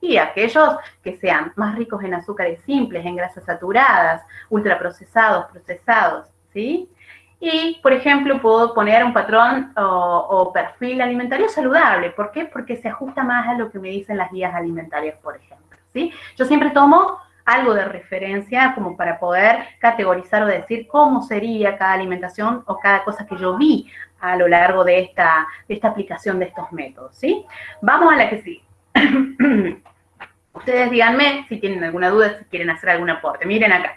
Y aquellos que sean más ricos en azúcares simples, en grasas saturadas, ultraprocesados, procesados, ¿sí? Y, por ejemplo, puedo poner un patrón o, perfil alimentario saludable. ¿Por qué? Porque se ajusta más a lo que me dicen las guías alimentarias, por ejemplo. ¿sí? Yo siempre tomo algo de referencia como para poder categorizar o decir cómo sería cada alimentación o cada cosa que yo vi a lo largo de esta, de esta aplicación de estos métodos. ¿sí? Vamos a la que sí. Ustedes díganme si tienen alguna duda, si quieren hacer algún aporte. Miren acá.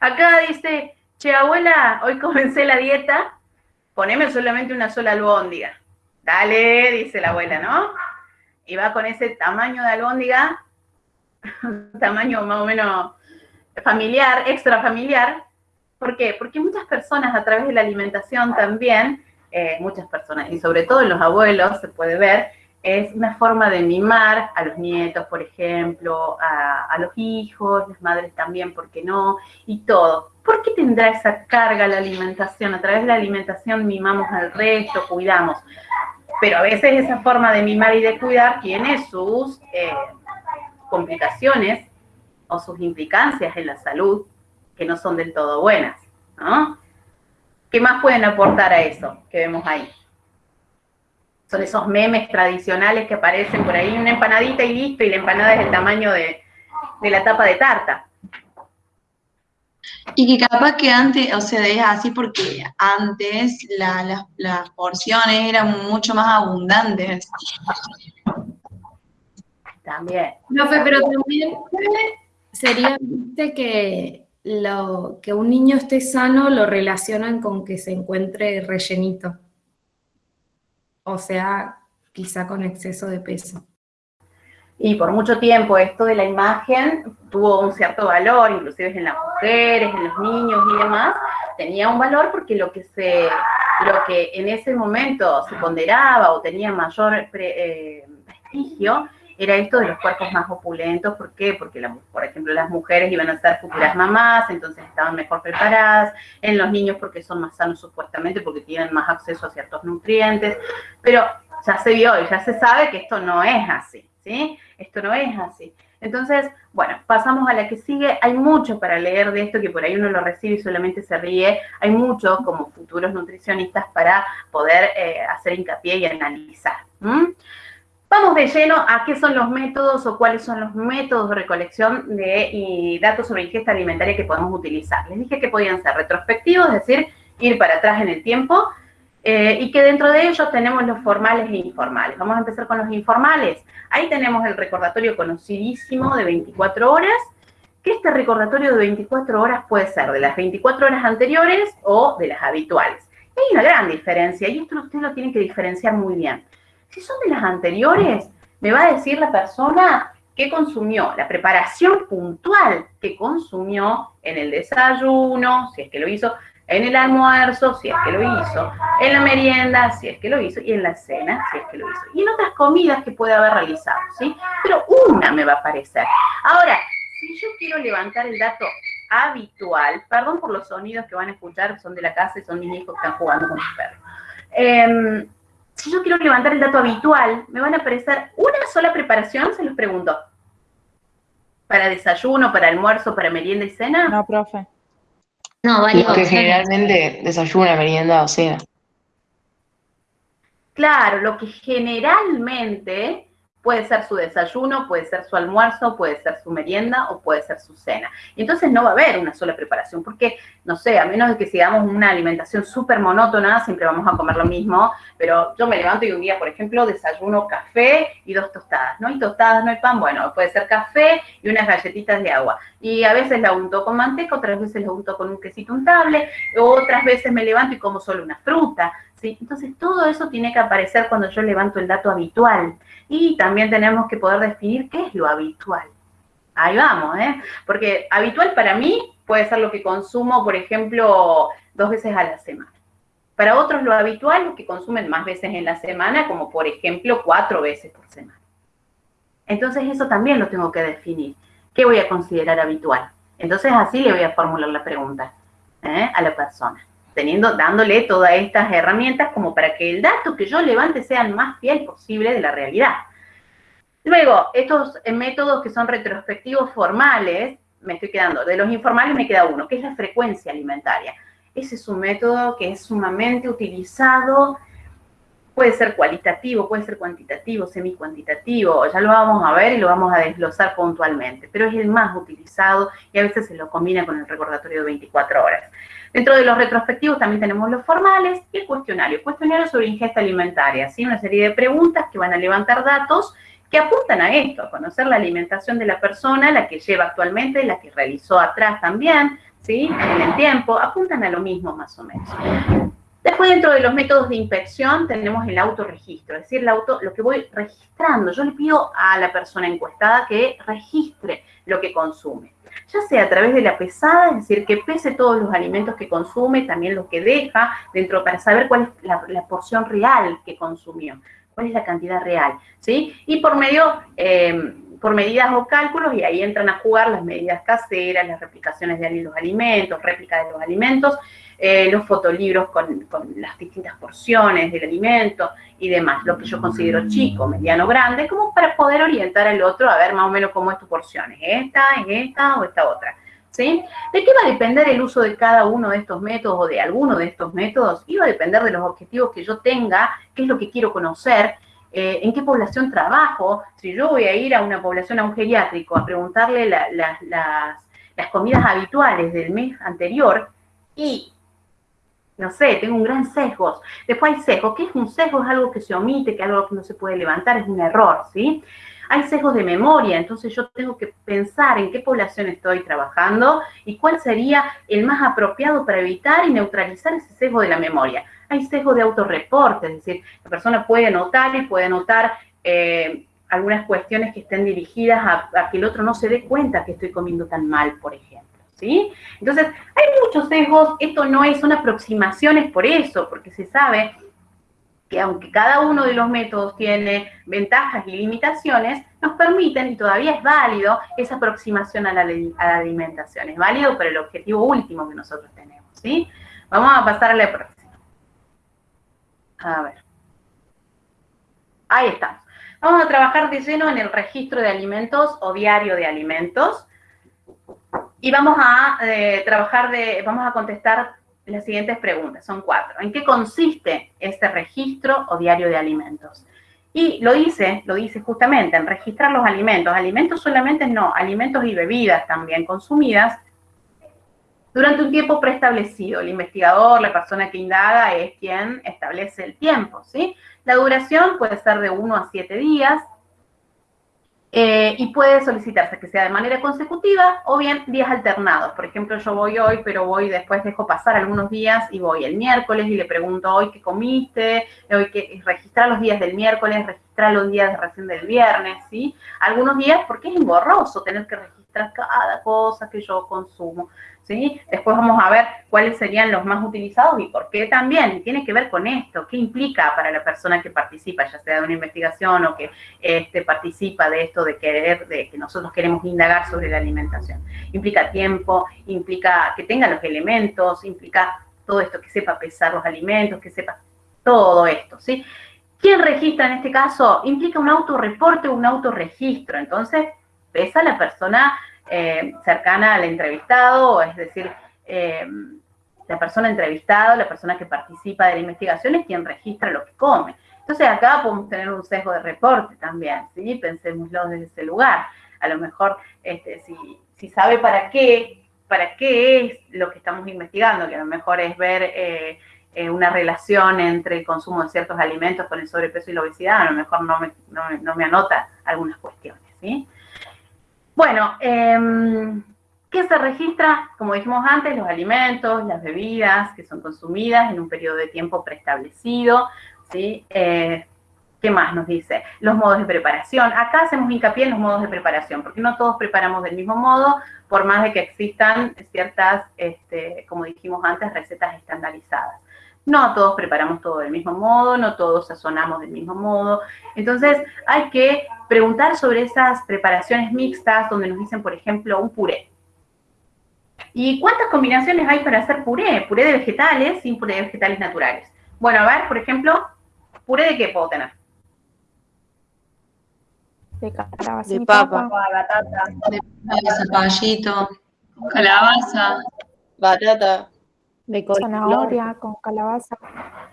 Acá dice che, abuela, hoy comencé la dieta, poneme solamente una sola albóndiga. Dale, dice la abuela, ¿no? Y va con ese tamaño de albóndiga, tamaño más o menos familiar, extra familiar. ¿Por qué? Porque muchas personas a través de la alimentación también, eh, muchas personas, y sobre todo los abuelos, se puede ver, es una forma de mimar a los nietos, por ejemplo, a, los hijos, las madres también, ¿por qué no? Y todo. ¿Por qué tendrá esa carga la alimentación? A través de la alimentación mimamos al resto, cuidamos. Pero a veces esa forma de mimar y de cuidar tiene sus eh, complicaciones o sus implicancias en la salud que no son del todo buenas, ¿no? ¿Qué más pueden aportar a eso que vemos ahí? Son esos memes tradicionales que aparecen por ahí, una empanadita y listo, y la empanada es el tamaño de, de la tapa de tarta. Y que capaz que antes, o sea, es así porque antes las porciones eran mucho más abundantes. También. No, pero también sería que lo que un niño esté sano lo relacionan con que se encuentre rellenito. O sea, quizá con exceso de peso. Y por mucho tiempo esto de la imagen tuvo un cierto valor, inclusive en las mujeres, en los niños y demás, tenía un valor porque lo que se, lo que en ese momento se ponderaba o tenía mayor eh, prestigio era esto de los cuerpos más opulentos, ¿por qué? Porque, por ejemplo, las mujeres iban a ser futuras mamás, entonces estaban mejor preparadas, en los niños porque son más sanos supuestamente, porque tienen más acceso a ciertos nutrientes, pero ya se vio y ya se sabe que esto no es así. ¿sí? Esto no es así. Entonces, bueno, pasamos a la que sigue. Hay mucho para leer de esto que por ahí uno lo recibe y solamente se ríe. Hay mucho como futuros nutricionistas para poder eh, hacer hincapié y analizar. Vamos de lleno a qué son los métodos o cuáles son los métodos de recolección de datos sobre ingesta alimentaria que podemos utilizar. Les dije que podían ser retrospectivos, es decir, ir para atrás en el tiempo, eh, y que dentro de ellos tenemos los formales e informales. Vamos a empezar con los informales. Ahí tenemos el recordatorio conocidísimo de 24 horas, que este recordatorio de 24 horas puede ser de las 24 horas anteriores o de las habituales. hay una gran diferencia, y esto usted lo tiene que diferenciar muy bien. Si son de las anteriores, me va a decir la persona qué consumió, la preparación puntual que consumió en el desayuno, si es que lo hizo, en el almuerzo, si es que lo hizo, en la merienda, si es que lo hizo, y en la cena, si es que lo hizo, y en otras comidas que puede haber realizado, ¿sí? Pero una me va a aparecer. Ahora, si yo quiero levantar el dato habitual, perdón por los sonidos que van a escuchar, son de la casa y son mis hijos que están jugando con sus perros. Em, si yo quiero levantar el dato habitual, me van a aparecer una sola preparación, se los pregunto. ¿Para desayuno, para almuerzo, para merienda y cena? No, profe. No, vale. Que generalmente desayuna, merienda o cena. Claro, lo que generalmente Puede ser su desayuno, puede ser su almuerzo, puede ser su merienda o puede ser su cena. Y entonces no va a haber una sola preparación, porque, no sé, a menos de que sigamos una alimentación súper monótona, siempre vamos a comer lo mismo, pero yo me levanto y un día, por ejemplo, desayuno café y dos tostadas. No hay tostadas, no hay pan, bueno, puede ser café y unas galletitas de agua. Y a veces la unto con manteca, otras veces la unto con un quesito untable, otras veces me levanto y como solo una fruta. Entonces todo eso tiene que aparecer cuando yo levanto el dato habitual. Y también tenemos que poder definir qué es lo habitual. Ahí vamos, ¿eh? Porque habitual para mí puede ser lo que consumo, por ejemplo, dos veces a la semana. Para otros lo habitual es que consumen más veces en la semana, como por ejemplo cuatro veces por semana. Entonces eso también lo tengo que definir. ¿Qué voy a considerar habitual? Entonces así le voy a formular la pregunta ¿eh? a la persona, teniendo, dándole todas estas herramientas como para que el dato que yo levante sea el más fiel posible de la realidad. Luego, estos métodos que son retrospectivos formales, me estoy quedando, de los informales me queda uno, que es la frecuencia alimentaria. Ese es un método que es sumamente utilizado, puede ser cualitativo, puede ser cuantitativo, semi-cuantitativo, ya lo vamos a ver y lo vamos a desglosar puntualmente, pero es el más utilizado y a veces se lo combina con el recordatorio de 24 horas. Dentro de los retrospectivos también tenemos los formales y el cuestionario. Cuestionario sobre ingesta alimentaria, ¿sí? una serie de preguntas que van a levantar datos que apuntan a esto, a conocer la alimentación de la persona, la que lleva actualmente, la que realizó atrás también, ¿sí? En el tiempo, apuntan a lo mismo más o menos. Después, dentro de los métodos de inspección, tenemos el autorregistro, es decir, lo que voy registrando. Yo le pido a la persona encuestada que registre lo que consume, ya sea a través de la pesada, es decir, que pese todos los alimentos que consume, también lo que deja dentro, para saber cuál es la, porción real que consumió, cuál es la cantidad real, ¿sí? Y por medio... Eh, por medidas o cálculos y ahí entran a jugar las medidas caseras, las replicaciones de los alimentos, réplica de los alimentos, eh, los fotolibros con, las distintas porciones del alimento y demás, lo que yo considero chico, mediano, grande, como para poder orientar al otro a ver más o menos cómo es tu porción, ¿es esta, es esta o esta otra? ¿Sí? ¿De qué va a depender el uso de cada uno de estos métodos o de alguno de estos métodos? Iba a depender de los objetivos que yo tenga, qué es lo que quiero conocer, eh, en qué población trabajo, si yo voy a ir a una población, a un geriátrico, a preguntarle las, comidas habituales del mes anterior y, no sé, tengo un gran sesgo. Después hay sesgo. ¿Qué es un sesgo? Es algo que se omite, que es algo que no se puede levantar, es un error, ¿sí? Hay sesgos de memoria, entonces yo tengo que pensar en qué población estoy trabajando y cuál sería el más apropiado para evitar y neutralizar ese sesgo de la memoria hay sesgo de autorreporte, es decir, la persona puede anotar y puede anotar eh, algunas cuestiones que estén dirigidas a, que el otro no se dé cuenta que estoy comiendo tan mal, por ejemplo. ¿Sí? Entonces, hay muchos sesgos, esto no es una aproximación, es por eso, porque se sabe que aunque cada uno de los métodos tiene ventajas y limitaciones, nos permiten, y todavía es válido, esa aproximación a la, alimentación. Es válido para el objetivo último que nosotros tenemos, ¿sí? Vamos a pasar a la próxima. A ver. Ahí estamos. Vamos a trabajar de lleno en el registro de alimentos o diario de alimentos. Y vamos a eh, trabajar de, vamos a contestar las siguientes preguntas, son cuatro. ¿En qué consiste este registro o diario de alimentos? Y lo dice, lo dice justamente, en registrar los alimentos. Alimentos solamente no, alimentos y bebidas también consumidas durante un tiempo preestablecido. El investigador, la persona que indaga, es quien establece el tiempo, ¿sí? La duración puede ser de uno a siete días eh, y puede solicitarse que sea de manera consecutiva o bien días alternados. Por ejemplo, yo voy hoy, pero voy después, dejo pasar algunos días y voy el miércoles y le pregunto hoy qué comiste, hoy que registrar los días del miércoles, registrar los días recién del viernes, ¿sí? Algunos días porque es engorroso tener que registrar cada cosa que yo consumo. Después vamos a ver cuáles serían los más utilizados y por qué también. Tiene que ver con esto, qué implica para la persona que participa, ya sea de una investigación o que este, participa de esto de querer, de que nosotros queremos indagar sobre la alimentación. Implica tiempo, implica que tenga los elementos, implica todo esto, que sepa pesar los alimentos, que sepa todo esto, ¿sí? ¿Quién registra en este caso? Implica un autorreporte o un autorregistro. Entonces, pesa la persona eh, cercana al entrevistado, es decir, eh, la persona entrevistada, la persona que participa de la investigación es quien registra lo que come. Entonces acá podemos tener un sesgo de reporte también, ¿sí? Pensémoslo desde ese lugar. A lo mejor, este, si, sabe para qué, para qué es lo que estamos investigando, que a lo mejor es ver eh, una relación entre el consumo de ciertos alimentos con el sobrepeso y la obesidad, a lo mejor no me, no me anota algunas cuestiones, ¿sí? Bueno, em, ¿qué se registra? Como dijimos antes, los alimentos, las bebidas que son consumidas en un periodo de tiempo preestablecido, ¿sí? Eh, ¿Qué más nos dice? Los modos de preparación. Acá hacemos hincapié en los modos de preparación, porque no todos preparamos del mismo modo, por más de que existan ciertas, este, como dijimos antes, recetas estandarizadas. No todos preparamos todo del mismo modo, no todos sazonamos del mismo modo. Entonces, hay que preguntar sobre esas preparaciones mixtas, donde nos dicen, por ejemplo, un puré. ¿Y cuántas combinaciones hay para hacer puré? Puré de vegetales sin puré de vegetales naturales. Bueno, a ver, por ejemplo, ¿puré de qué puedo tener? De calabaza. De y papa. batata. De zapallito, calabaza, batata. De zanahoria con calabaza.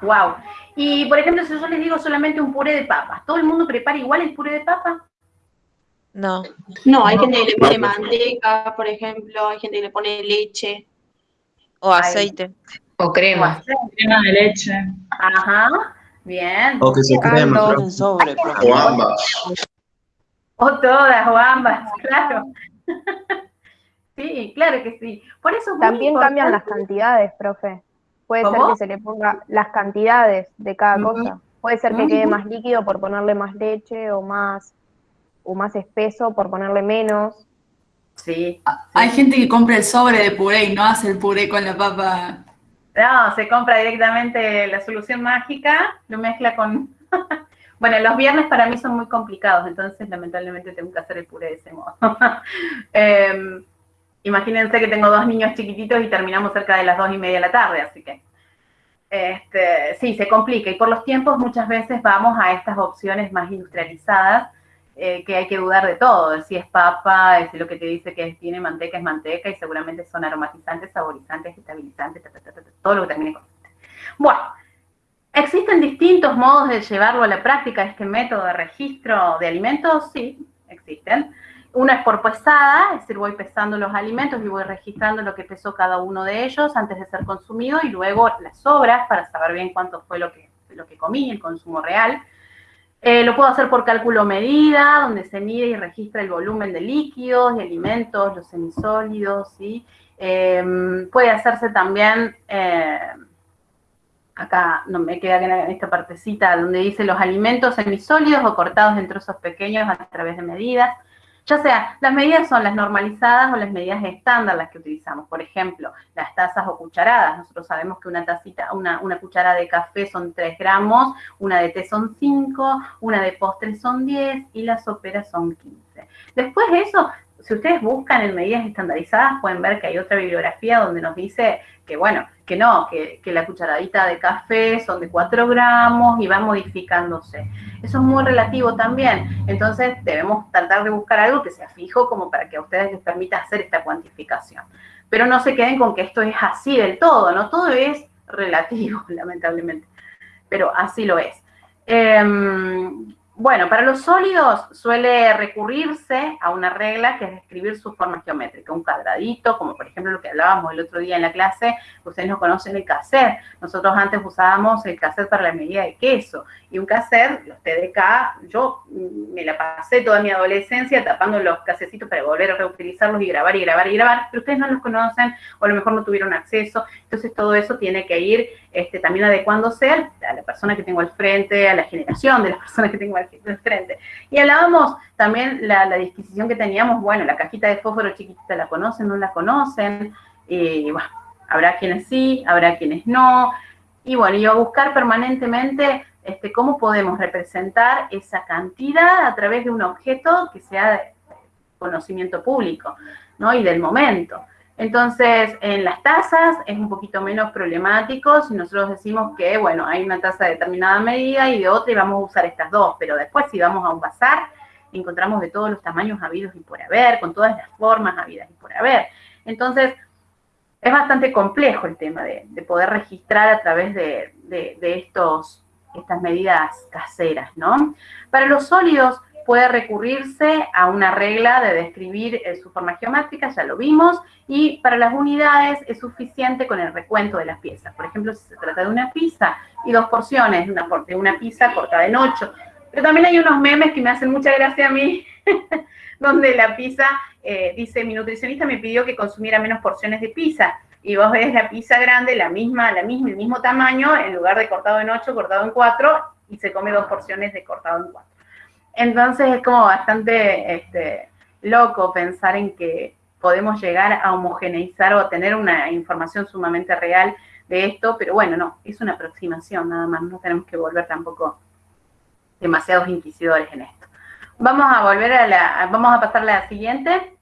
Wow. Y, por ejemplo, si yo les digo solamente un puré de papas, ¿todo el mundo prepara igual el puré de papa? No. No, hay gente que le pone manteca, por ejemplo, hay gente que le pone leche. O aceite. O crema. Crema de leche. Ajá, bien. O que se crema. Sobre, O ambas. O todas, o ambas, claro. Sí, claro que sí. Por eso es muy También cambian las cantidades, profe. Puede ser que se le ponga las cantidades de cada cosa. Puede ser que quede más líquido por ponerle más leche o más o más espeso por ponerle menos. Sí. Hay gente que compra el sobre de puré y no hace el puré con la papa. No, se compra directamente la solución mágica, lo mezcla con... bueno, los viernes para mí son muy complicados, entonces lamentablemente tengo que hacer el puré de ese modo. Em, imagínense que tengo dos niños chiquititos y terminamos cerca de las dos y media de la tarde, así que... Este, sí, se complica y por los tiempos muchas veces vamos a estas opciones más industrializadas eh, que hay que dudar de todo, si es papa, si lo que te dice que tiene manteca es manteca y seguramente son aromatizantes, saborizantes, estabilizantes, ta, ta, ta, todo lo que termine con Bueno, ¿existen distintos modos de llevarlo a la práctica, este método de registro de alimentos? Sí, existen. Uno es por pesada, es decir, voy pesando los alimentos y voy registrando lo que pesó cada uno de ellos antes de ser consumido y luego las sobras para saber bien cuánto fue lo que, lo que comí, el consumo real. Eh, lo puedo hacer por cálculo medida, donde se mide y registra el volumen de líquidos, de alimentos, los semisólidos, ¿sí? Eh, puede hacerse también, eh, acá no me queda en esta partecita donde dice los alimentos semisólidos o cortados en trozos pequeños a través de medidas. Ya sea, las medidas son las normalizadas o las medidas estándar las que utilizamos. Por ejemplo, las tazas o cucharadas. Nosotros sabemos que una tacita, una, una cuchara de café son 3 gramos, una de té son 5, una de postre son 10 y las soperas son 15. Después de eso, si ustedes buscan en medidas estandarizadas, pueden ver que hay otra bibliografía donde nos dice que, bueno, que no, que, que la cucharadita de café son de 4 gramos y va modificándose. Eso es muy relativo también. Entonces, debemos tratar de buscar algo que sea fijo como para que a ustedes les permita hacer esta cuantificación. Pero no se queden con que esto es así del todo, ¿no? Todo es relativo, lamentablemente. Pero así lo es. Em, bueno, para los sólidos suele recurrirse a una regla que es describir su forma geométrica, un cuadradito, como por ejemplo lo que hablábamos el otro día en la clase, ustedes no conocen el cassette, nosotros antes usábamos el cassette para la medida de queso, y un cassette, los TDK, yo me la pasé toda mi adolescencia tapando los casecitos para volver a reutilizarlos y grabar y grabar y grabar, pero ustedes no los conocen, o a lo mejor no tuvieron acceso, entonces todo eso tiene que ir este, también adecuándose a la persona que tengo al frente, a la generación de las personas que tengo al frente. Y hablábamos también la, la disquisición que teníamos, bueno, la cajita de fósforo chiquitita, ¿la conocen? ¿No la conocen? Habrá quienes sí, habrá quienes no. Y bueno, y a buscar permanentemente este, cómo podemos representar esa cantidad a través de un objeto que sea de conocimiento público, ¿no? Y del momento. Entonces, en las tasas es un poquito menos problemático si nosotros decimos que, bueno, hay una tasa de determinada medida y de otra y vamos a usar estas dos, pero después si vamos a un bazar, encontramos de todos los tamaños habidos y por haber, con todas las formas habidas y por haber. Entonces, es bastante complejo el tema de, de poder registrar a través de, de, de estos, estas medidas caseras, ¿no? Para los sólidos, puede recurrirse a una regla de describir eh, su forma geométrica, ya lo vimos, y para las unidades es suficiente con el recuento de las piezas. Por ejemplo, si se trata de una pizza y dos porciones de una, de una pizza cortada en ocho. Pero también hay unos memes que me hacen mucha gracia a mí, donde la pizza eh, dice, mi nutricionista me pidió que consumiera menos porciones de pizza, y vos ves la pizza grande, la misma, la misma, el mismo tamaño, en lugar de cortado en ocho, cortado en cuatro, y se come dos porciones de cortado en cuatro. Entonces es como bastante este, loco pensar en que podemos llegar a homogeneizar o tener una información sumamente real de esto, pero bueno, no, es una aproximación nada más, no tenemos que volver tampoco demasiados inquisidores en esto. Vamos a volver a la, vamos a pasar a la siguiente.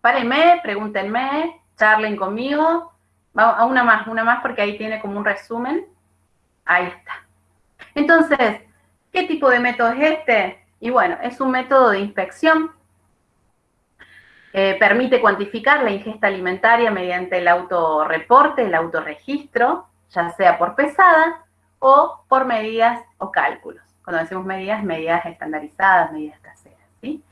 Párenme, pregúntenme, charlen conmigo. Vamos a una más, una más porque ahí tiene como un resumen. Ahí está. Entonces, ¿qué tipo de método es este? Y bueno, es un método de inspección permite cuantificar la ingesta alimentaria mediante el autorreporte, el autorregistro, ya sea por pesada o por medidas o cálculos. Cuando decimos medidas, medidas estandarizadas, medidas caseras. ¿sí?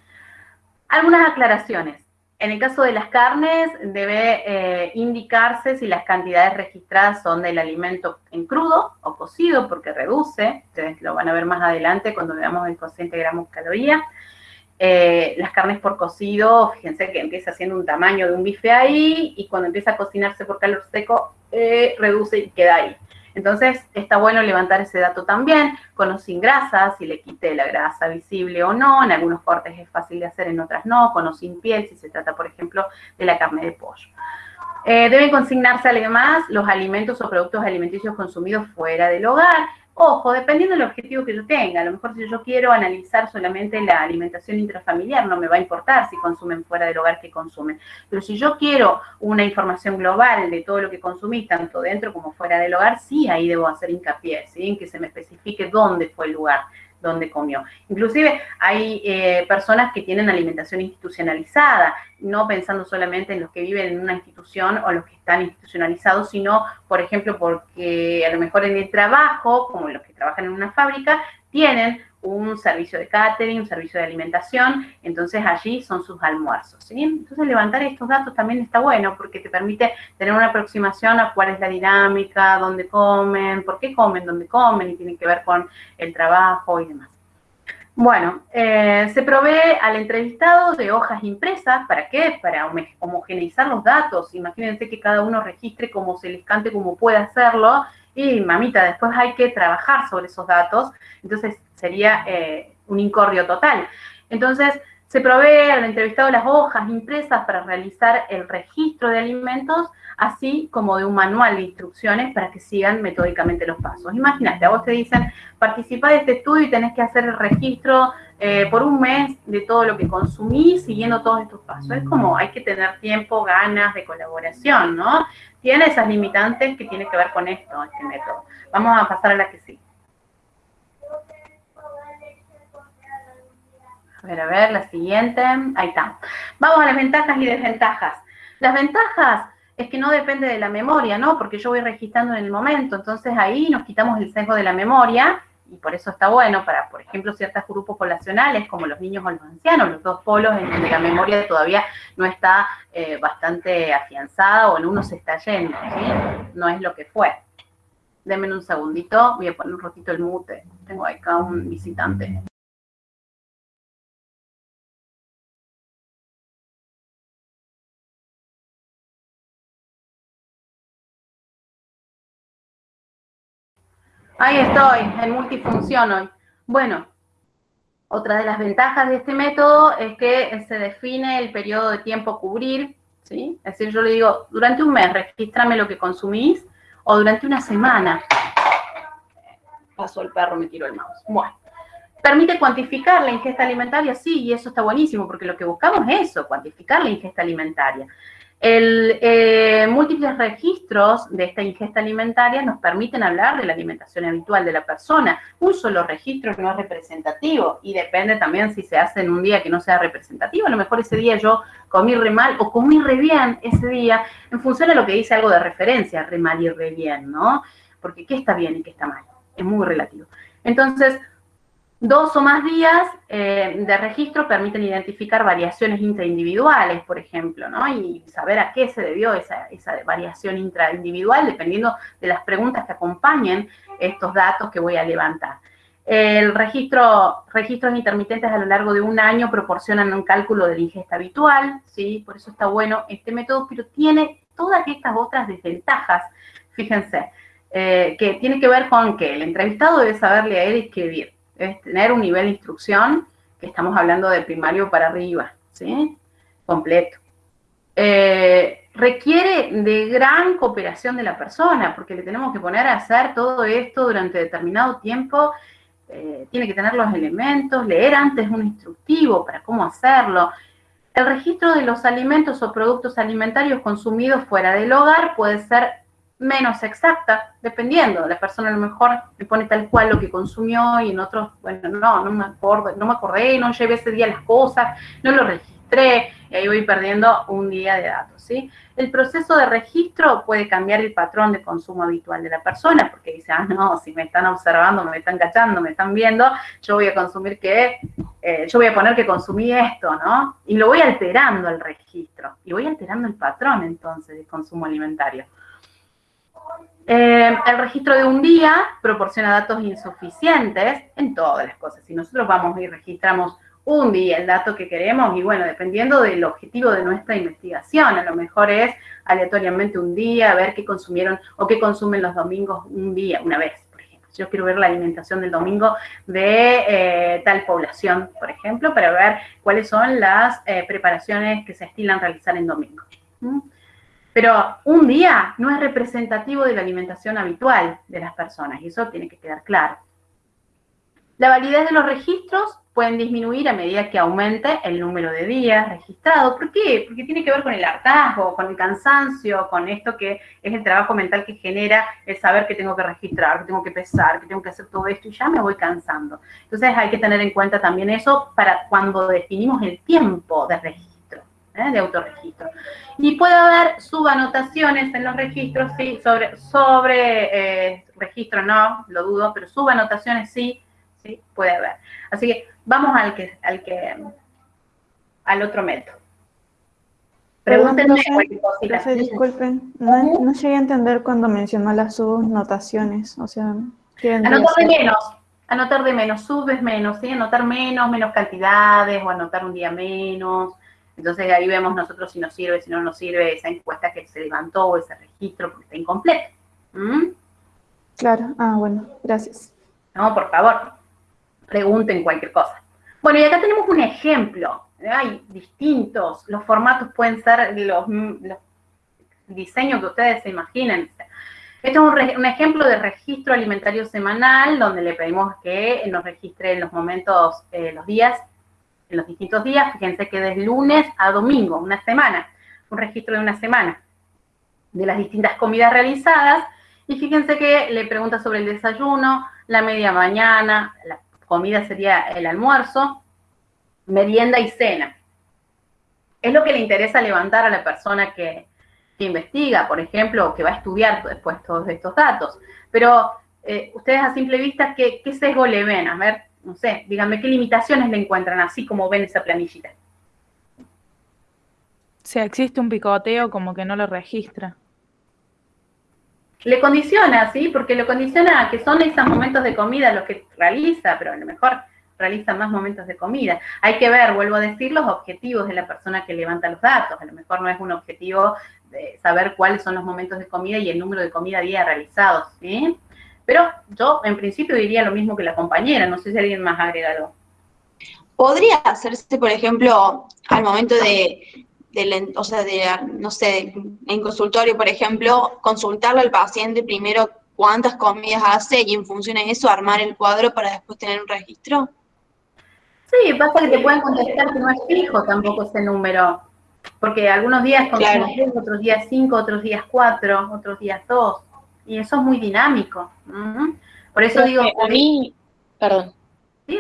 Algunas aclaraciones. En el caso de las carnes, debe eh, indicarse si las cantidades registradas son del alimento en crudo o cocido, porque reduce, ustedes lo van a ver más adelante cuando veamos el cociente gramos caloría. Eh, las carnes por cocido, fíjense que empieza siendo un tamaño de un bife ahí y cuando empieza a cocinarse por calor seco, eh, reduce y queda ahí. Entonces, está bueno levantar ese dato también, con o sin grasa, si le quité la grasa visible o no, en algunos cortes es fácil de hacer, en otras no, con o sin piel, si se trata, por ejemplo, de la carne de pollo. Eh, deben consignarse además los alimentos o productos alimenticios consumidos fuera del hogar, Ojo, dependiendo del objetivo que yo tenga, a lo mejor si yo quiero analizar solamente la alimentación intrafamiliar, no me va a importar si consumen fuera del hogar que consumen. Pero si yo quiero una información global de todo lo que consumí, tanto dentro como fuera del hogar, sí, ahí debo hacer hincapié, ¿sí? en que se me especifique dónde fue el lugar donde comió. Inclusive hay eh, personas que tienen alimentación institucionalizada, no pensando solamente en los que viven en una institución o los que están institucionalizados, sino, por ejemplo, porque a lo mejor en el trabajo, como los que trabajan en una fábrica, tienen un servicio de catering, un servicio de alimentación, entonces allí son sus almuerzos. Entonces levantar estos datos también está bueno porque te permite tener una aproximación a cuál es la dinámica, dónde comen, por qué comen, dónde comen y tiene que ver con el trabajo y demás. Bueno, eh, se provee al entrevistado de hojas impresas, ¿para qué? Para homogeneizar los datos. Imagínense que cada uno registre como se les cante, como puede hacerlo, y mamita, después hay que trabajar sobre esos datos, entonces sería eh, un incordio total. Entonces, se provee al entrevistado las hojas impresas para realizar el registro de alimentos, así como de un manual de instrucciones para que sigan metódicamente los pasos. Imagínate, a vos te dicen, participa de este estudio y tenés que hacer el registro eh, por un mes de todo lo que consumís siguiendo todos estos pasos. Es como hay que tener tiempo, ganas de colaboración, ¿no? tiene esas limitantes que tiene que ver con esto, este método. Vamos a pasar a la que sí. A ver, a ver, la siguiente. Ahí está. Vamos a las ventajas y desventajas. Las ventajas es que no depende de la memoria, ¿no? Porque yo voy registrando en el momento, entonces ahí nos quitamos el sesgo de la memoria y por eso está bueno para, por ejemplo, ciertos grupos poblacionales, como los niños o los ancianos, los dos polos en donde la memoria todavía no está eh, bastante afianzada o en uno se está yendo, ¿sí? No es lo que fue. Denme un segundito, voy a poner un ratito el mute. Tengo acá un visitante. Ahí estoy, en multifunción hoy. Bueno, otra de las ventajas de este método es que se define el periodo de tiempo cubrir, ¿sí? Es decir, yo le digo, durante un mes regístrame lo que consumís, o durante una semana. Pasó el perro, me tiró el mouse. Bueno. ¿Permite cuantificar la ingesta alimentaria? Sí, y eso está buenísimo, porque lo que buscamos es eso, cuantificar la ingesta alimentaria. El, eh, múltiples registros de esta ingesta alimentaria nos permiten hablar de la alimentación habitual de la persona. Un solo registro no es representativo y depende también si se hace en un día que no sea representativo. A lo mejor ese día yo comí re mal o comí re bien ese día en función de lo que dice algo de referencia, re mal y re bien, ¿no? Porque qué está bien y qué está mal, es muy relativo. Entonces, Dos o más días eh, de registro permiten identificar variaciones intraindividuales, por ejemplo, ¿no? Y saber a qué se debió esa, variación intraindividual dependiendo de las preguntas que acompañen estos datos que voy a levantar. El registro, registros intermitentes a lo largo de un año proporcionan un cálculo de la ingesta habitual, ¿sí? Por eso está bueno este método, pero tiene todas estas otras desventajas. Fíjense, eh, que tiene que ver con que el entrevistado debe saber leer y escribir, debe tener un nivel de instrucción, que estamos hablando de primario para arriba, ¿sí? Completo. Eh, requiere de gran cooperación de la persona, porque le tenemos que poner a hacer todo esto durante determinado tiempo, eh, tiene que tener los elementos, leer antes un instructivo para cómo hacerlo. El registro de los alimentos o productos alimentarios consumidos fuera del hogar puede ser menos exacta, dependiendo. La persona a lo mejor le pone tal cual lo que consumió y en otros, bueno, no, no me acuerdo, no me acordé, no llevé ese día las cosas, no lo registré, y ahí voy perdiendo un día de datos, ¿sí? El proceso de registro puede cambiar el patrón de consumo habitual de la persona, porque dice, ah, no, si me están observando, me están cachando, me están viendo, yo voy a consumir que, eh, yo voy a poner que consumí esto, ¿no? Y lo voy alterando el registro, y voy alterando el patrón, entonces, de consumo alimentario. Eh, el registro de un día proporciona datos insuficientes en todas las cosas. Si nosotros vamos y registramos un día el dato que queremos, y bueno, dependiendo del objetivo de nuestra investigación, a lo mejor es aleatoriamente un día, ver qué consumieron o qué consumen los domingos un día, una vez, por ejemplo. Yo quiero ver la alimentación del domingo de eh, tal población, por ejemplo, para ver cuáles son las eh, preparaciones que se estilan realizar en domingo. Pero un día no es representativo de la alimentación habitual de las personas, y eso tiene que quedar claro. La validez de los registros pueden disminuir a medida que aumente el número de días registrados. ¿Por qué? Porque tiene que ver con el hartazgo, con el cansancio, con esto que es el trabajo mental que genera el saber que tengo que registrar, que tengo que pesar, que tengo que hacer todo esto y ya me voy cansando. Entonces hay que tener en cuenta también eso para cuando definimos el tiempo de registro. ¿Eh? de autorregistro. Y puede haber subanotaciones en los registros, sí, sobre, sobre eh, registro no, lo dudo, pero subanotaciones sí, sí, puede haber. Así que vamos al que, al que, al otro método. Pregúntenme profe, disculpen, no, no, llegué a entender cuando mencionó las subnotaciones, o sea, Anotar de menos, anotar de menos, sub es menos, ¿sí? Anotar menos, menos cantidades, o anotar un día menos, entonces ahí vemos nosotros si nos sirve, si no nos sirve esa encuesta que se levantó o ese registro porque está incompleto. ¿Mm? Claro, ah, bueno, gracias. No, por favor, pregunten cualquier cosa. Bueno, y acá tenemos un ejemplo. Hay distintos, los formatos pueden ser los, diseños que ustedes se imaginen. Este es un, ejemplo de registro alimentario semanal, donde le pedimos que nos registre los momentos, eh, los días en los distintos días, fíjense que desde lunes a domingo, una semana, un registro de una semana, de las distintas comidas realizadas, y fíjense que le pregunta sobre el desayuno, la media mañana, la comida sería el almuerzo, merienda y cena. Es lo que le interesa levantar a la persona que, investiga, por ejemplo, que va a estudiar después todos estos datos. Pero eh, ustedes a simple vista, ¿qué, ¿qué sesgo le ven? A ver, no sé, díganme qué limitaciones le encuentran así como ven esa planillita. Si existe un picoteo como que no lo registra. Le condiciona, ¿sí? Porque lo condiciona a que son esos momentos de comida los que realiza, pero a lo mejor realiza más momentos de comida. Hay que ver, vuelvo a decir, los objetivos de la persona que levanta los datos. A lo mejor no es un objetivo de saber cuáles son los momentos de comida y el número de comida día realizados, ¿sí? Pero yo en principio diría lo mismo que la compañera, no sé si alguien más agrega algo. ¿Podría hacerse, por ejemplo, al momento de, o sea, de, no sé, en consultorio, por ejemplo, consultarle al paciente primero cuántas comidas hace y en función de eso armar el cuadro para después tener un registro? Sí, pasa que te pueden contestar que no es fijo tampoco ese número, porque algunos días con claro. otros días cinco, otros días cuatro, otros días dos y eso es muy dinámico. Por eso digo... A mí, perdón. Sí,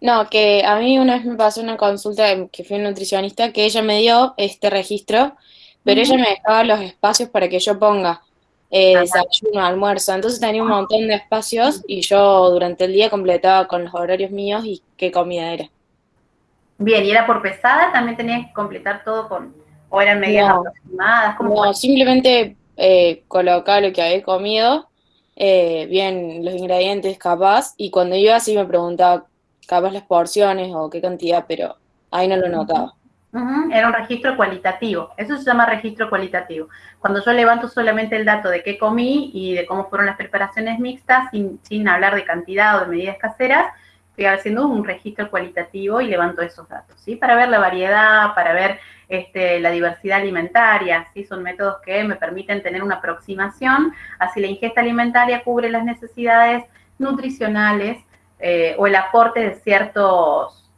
No, que a mí una vez me pasó una consulta que fue un nutricionista que ella me dio este registro, pero ella me dejaba los espacios para que yo ponga eh, desayuno, almuerzo, entonces tenía un montón de espacios y yo durante el día completaba con los horarios míos y qué comida era. Bien, ¿y era por pesada? ¿También tenías que completar todo con, o eran medidas aproximadas? no, simplemente eh, colocaba lo que había comido, eh, bien los ingredientes capaz, y cuando iba así me preguntaba capaz las porciones o qué cantidad, pero ahí no lo notaba. Era un registro cualitativo. Eso se llama registro cualitativo. Cuando yo levanto solamente el dato de qué comí y de cómo fueron las preparaciones mixtas, sin, sin hablar de cantidad o de medidas caseras, estoy haciendo un registro cualitativo y levanto esos datos, ¿sí? Para ver la variedad, para ver este, la diversidad alimentaria, ¿sí? Son métodos que me permiten tener una aproximación a si la ingesta alimentaria cubre las necesidades nutricionales eh, o el aporte de ciertos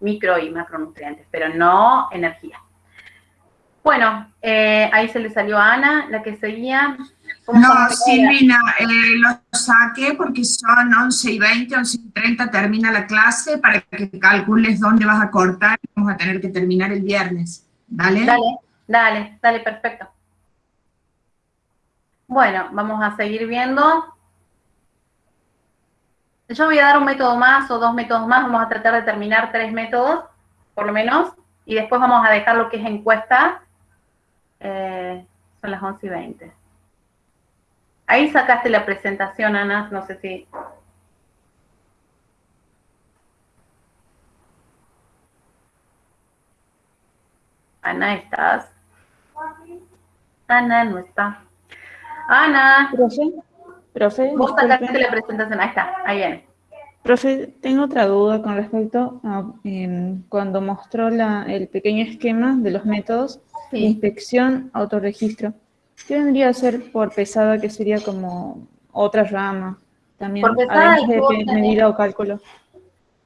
micro y macronutrientes, pero no energía. Bueno, eh, ahí se le salió a Ana, la que seguía. ¿Cómo No? Silvina, eh, lo saqué porque son 11 y 20, 11 y 30 termina la clase para que calcules dónde vas a cortar. Vamos a tener que terminar el viernes. ¿Dale? Dale, dale, perfecto. Bueno, vamos a seguir viendo. Yo voy a dar un método más o dos métodos más. Vamos a tratar de terminar tres métodos, por lo menos. Y después vamos a dejar lo que es encuesta. Eh, son las 11 y 20. Ahí sacaste la presentación, Ana. No sé si... Ana, ¿estás? Ana no está. Ana. Profe, profe, Vos sacaste la presentación. Ahí está, ahí viene. Profe, tengo otra duda con respecto a em, cuando mostró la, el pequeño esquema de los métodos de inspección, autorregistro. ¿Qué vendría a ser por pesada, que sería como otra rama también, Por pesada, además de medida o cálculo?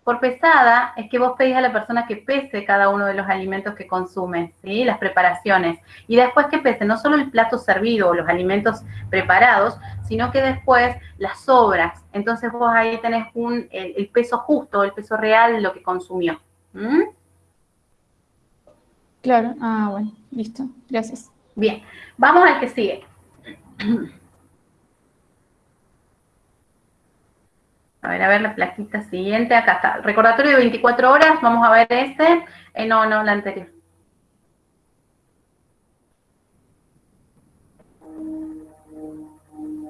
Por pesada es que vos pedís a la persona que pese cada uno de los alimentos que consume, ¿sí? Las preparaciones. Y después que pese no solo el plato servido o los alimentos preparados, sino que después las sobras. Entonces vos ahí tenés un, el, el peso justo, el peso real de lo que consumió. ¿Mm? Claro, ah, bueno, listo, gracias. Bien, vamos al que sigue. A ver, a ver la plaquita siguiente. Acá está. Recordatorio de 24 horas. Vamos a ver este. Eh, no, no, la anterior.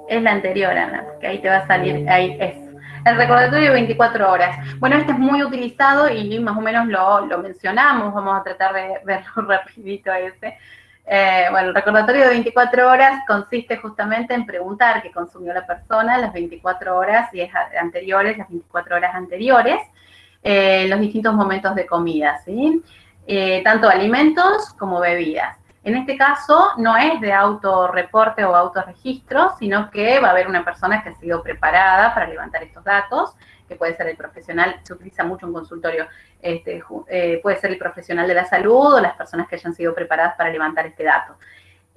Es la anterior, Ana, porque ahí te va a salir, ahí es. El recordatorio de 24 horas. Bueno, este es muy utilizado y más o menos lo, lo mencionamos, vamos a tratar de verlo rapidito ese. Eh, bueno, el recordatorio de 24 horas consiste justamente en preguntar qué consumió la persona las 24 horas y es anteriores, las 24 horas anteriores, eh, los distintos momentos de comida, ¿sí? Eh, tanto alimentos como bebidas. En este caso no es de autorreporte o autorregistro, sino que va a haber una persona que ha sido preparada para levantar estos datos, que puede ser el profesional, se utiliza mucho en consultorio, este, eh, puede ser el profesional de la salud o las personas que hayan sido preparadas para levantar este dato.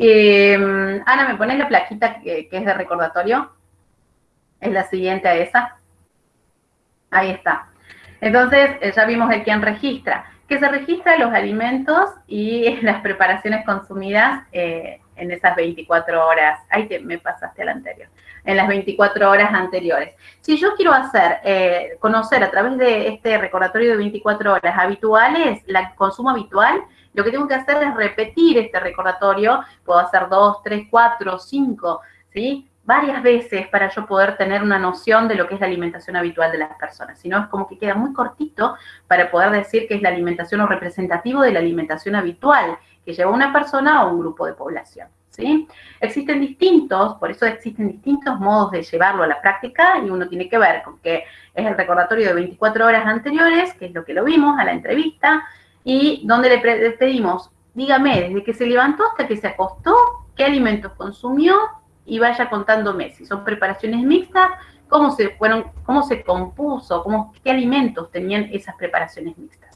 Eh, Ana, ¿me pones la plaquita que, es de recordatorio? Es la siguiente a esa. Ahí está. Entonces, eh, ya vimos el quién registra, que se registra los alimentos y las preparaciones consumidas eh, en esas 24 horas. Ahí te, me pasaste al anterior. En las 24 horas anteriores. Si yo quiero hacer, eh, conocer a través de este recordatorio de 24 horas habituales, el consumo habitual, lo que tengo que hacer es repetir este recordatorio. Puedo hacer dos, tres, cuatro, cinco, ¿sí? varias veces para yo poder tener una noción de lo que es la alimentación habitual de las personas. Si no, es como que queda muy cortito para poder decir que es la alimentación o representativo de la alimentación habitual que lleva una persona o un grupo de población. ¿sí? Existen distintos, por eso existen distintos modos de llevarlo a la práctica y uno tiene que ver con que es el recordatorio de 24 horas anteriores, que es lo que lo vimos a la entrevista, y donde le, pedimos, dígame, desde que se levantó hasta que se acostó, qué alimentos consumió, y vaya contándome si son preparaciones mixtas, cómo se fueron, cómo se compuso, cómo, qué alimentos tenían esas preparaciones mixtas.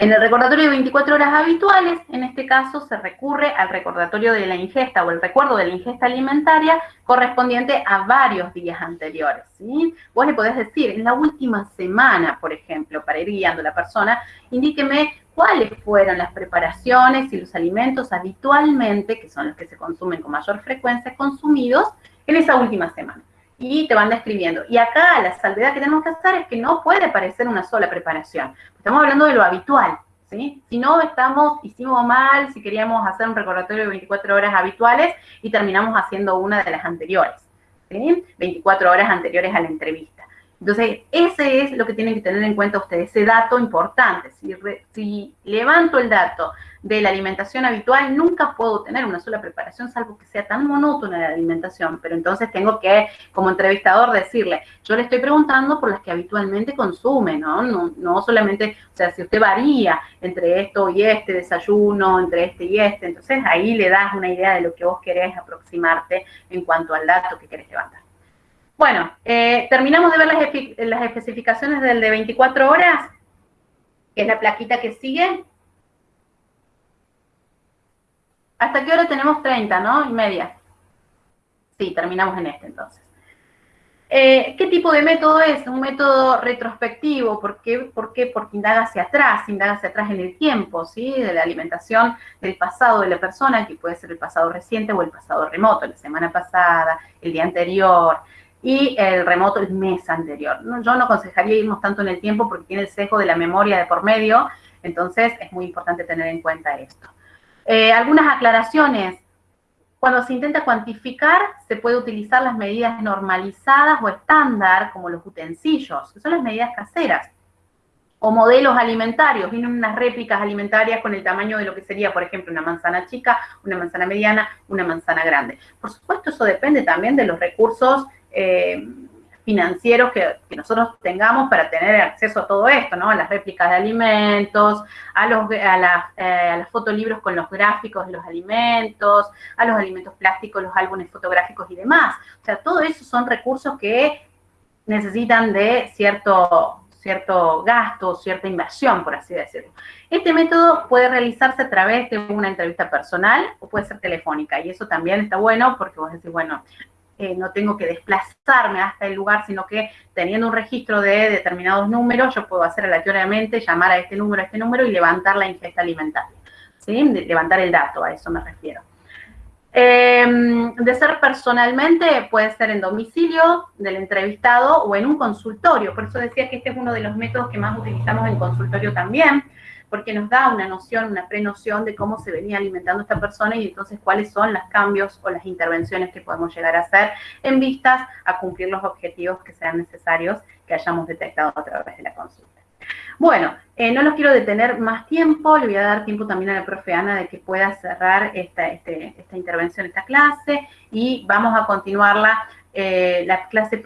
En el recordatorio de 24 horas habituales, en este caso se recurre al recordatorio de la ingesta o el recuerdo de la ingesta alimentaria correspondiente a varios días anteriores. ¿sí? Vos le podés decir, en la última semana, por ejemplo, para ir guiando a la persona, indíqueme cuáles fueron las preparaciones y los alimentos habitualmente, que son los que se consumen con mayor frecuencia, consumidos en esa última semana. Y te van describiendo. Y acá la salvedad que tenemos que hacer es que no puede parecer una sola preparación. Estamos hablando de lo habitual, ¿sí? Si no estamos, hicimos mal, si queríamos hacer un recordatorio de 24 horas habituales y terminamos haciendo una de las anteriores, ¿sí? 24 horas anteriores a la entrevista. Entonces, ese es lo que tienen que tener en cuenta ustedes, ese dato importante. Si levanto el dato de la alimentación habitual, nunca puedo tener una sola preparación, salvo que sea tan monótona la alimentación, pero entonces tengo que, como entrevistador, decirle, yo le estoy preguntando por las que habitualmente consume, ¿no? No, no solamente, o sea, si usted varía entre esto y este desayuno, entre este y este, entonces ahí le das una idea de lo que vos querés aproximarte en cuanto al dato que querés levantar. Bueno, eh, terminamos de ver las, las especificaciones del de 24 horas, que es la plaquita que sigue. ¿Hasta qué hora tenemos 30, no? Y media. Sí, terminamos en este entonces. Eh, ¿Qué tipo de método es? Un método retrospectivo. ¿Por qué? ¿Por qué? Porque indaga hacia atrás, indaga hacia atrás en el tiempo, ¿sí? De la alimentación del pasado de la persona, que puede ser el pasado reciente o el pasado remoto, la semana pasada, el día anterior, y el remoto el mes anterior. Yo no aconsejaría irnos tanto en el tiempo porque tiene el sesgo de la memoria de por medio, entonces es muy importante tener en cuenta esto. Eh, algunas aclaraciones. Cuando se intenta cuantificar, se puede utilizar las medidas normalizadas o estándar, como los utensilios, que son las medidas caseras, o modelos alimentarios. Vienen unas réplicas alimentarias con el tamaño de lo que sería, por ejemplo, una manzana chica, una manzana mediana, una manzana grande. Por supuesto, eso depende también de los recursos eh, financieros que, nosotros tengamos para tener acceso a todo esto, ¿no? A las réplicas de alimentos, a los a, las, eh, fotolibros con los gráficos de los alimentos, a los alimentos plásticos, los álbumes fotográficos y demás. O sea, todo eso son recursos que necesitan de cierto, cierto gasto, cierta inversión, por así decirlo. Este método puede realizarse a través de una entrevista personal o puede ser telefónica, y eso también está bueno porque vos decís, bueno, eh, no tengo que desplazarme hasta el lugar, sino que teniendo un registro de determinados números, yo puedo hacer aleatoriamente, llamar a este número, a este número y levantar la ingesta alimentaria. ¿sí? levantar el dato, a eso me refiero. Em, de ser personalmente, puede ser en domicilio del entrevistado o en un consultorio. Por eso decía que este es uno de los métodos que más utilizamos en consultorio también, porque nos da una noción, una prenoción de cómo se venía alimentando esta persona y entonces cuáles son los cambios o las intervenciones que podemos llegar a hacer en vistas a cumplir los objetivos que sean necesarios que hayamos detectado a través de la consulta. Bueno, eh, no los quiero detener más tiempo, le voy a dar tiempo también a la profe Ana de que pueda cerrar esta, este, esta intervención, esta clase, y vamos a continuarla, eh, la clase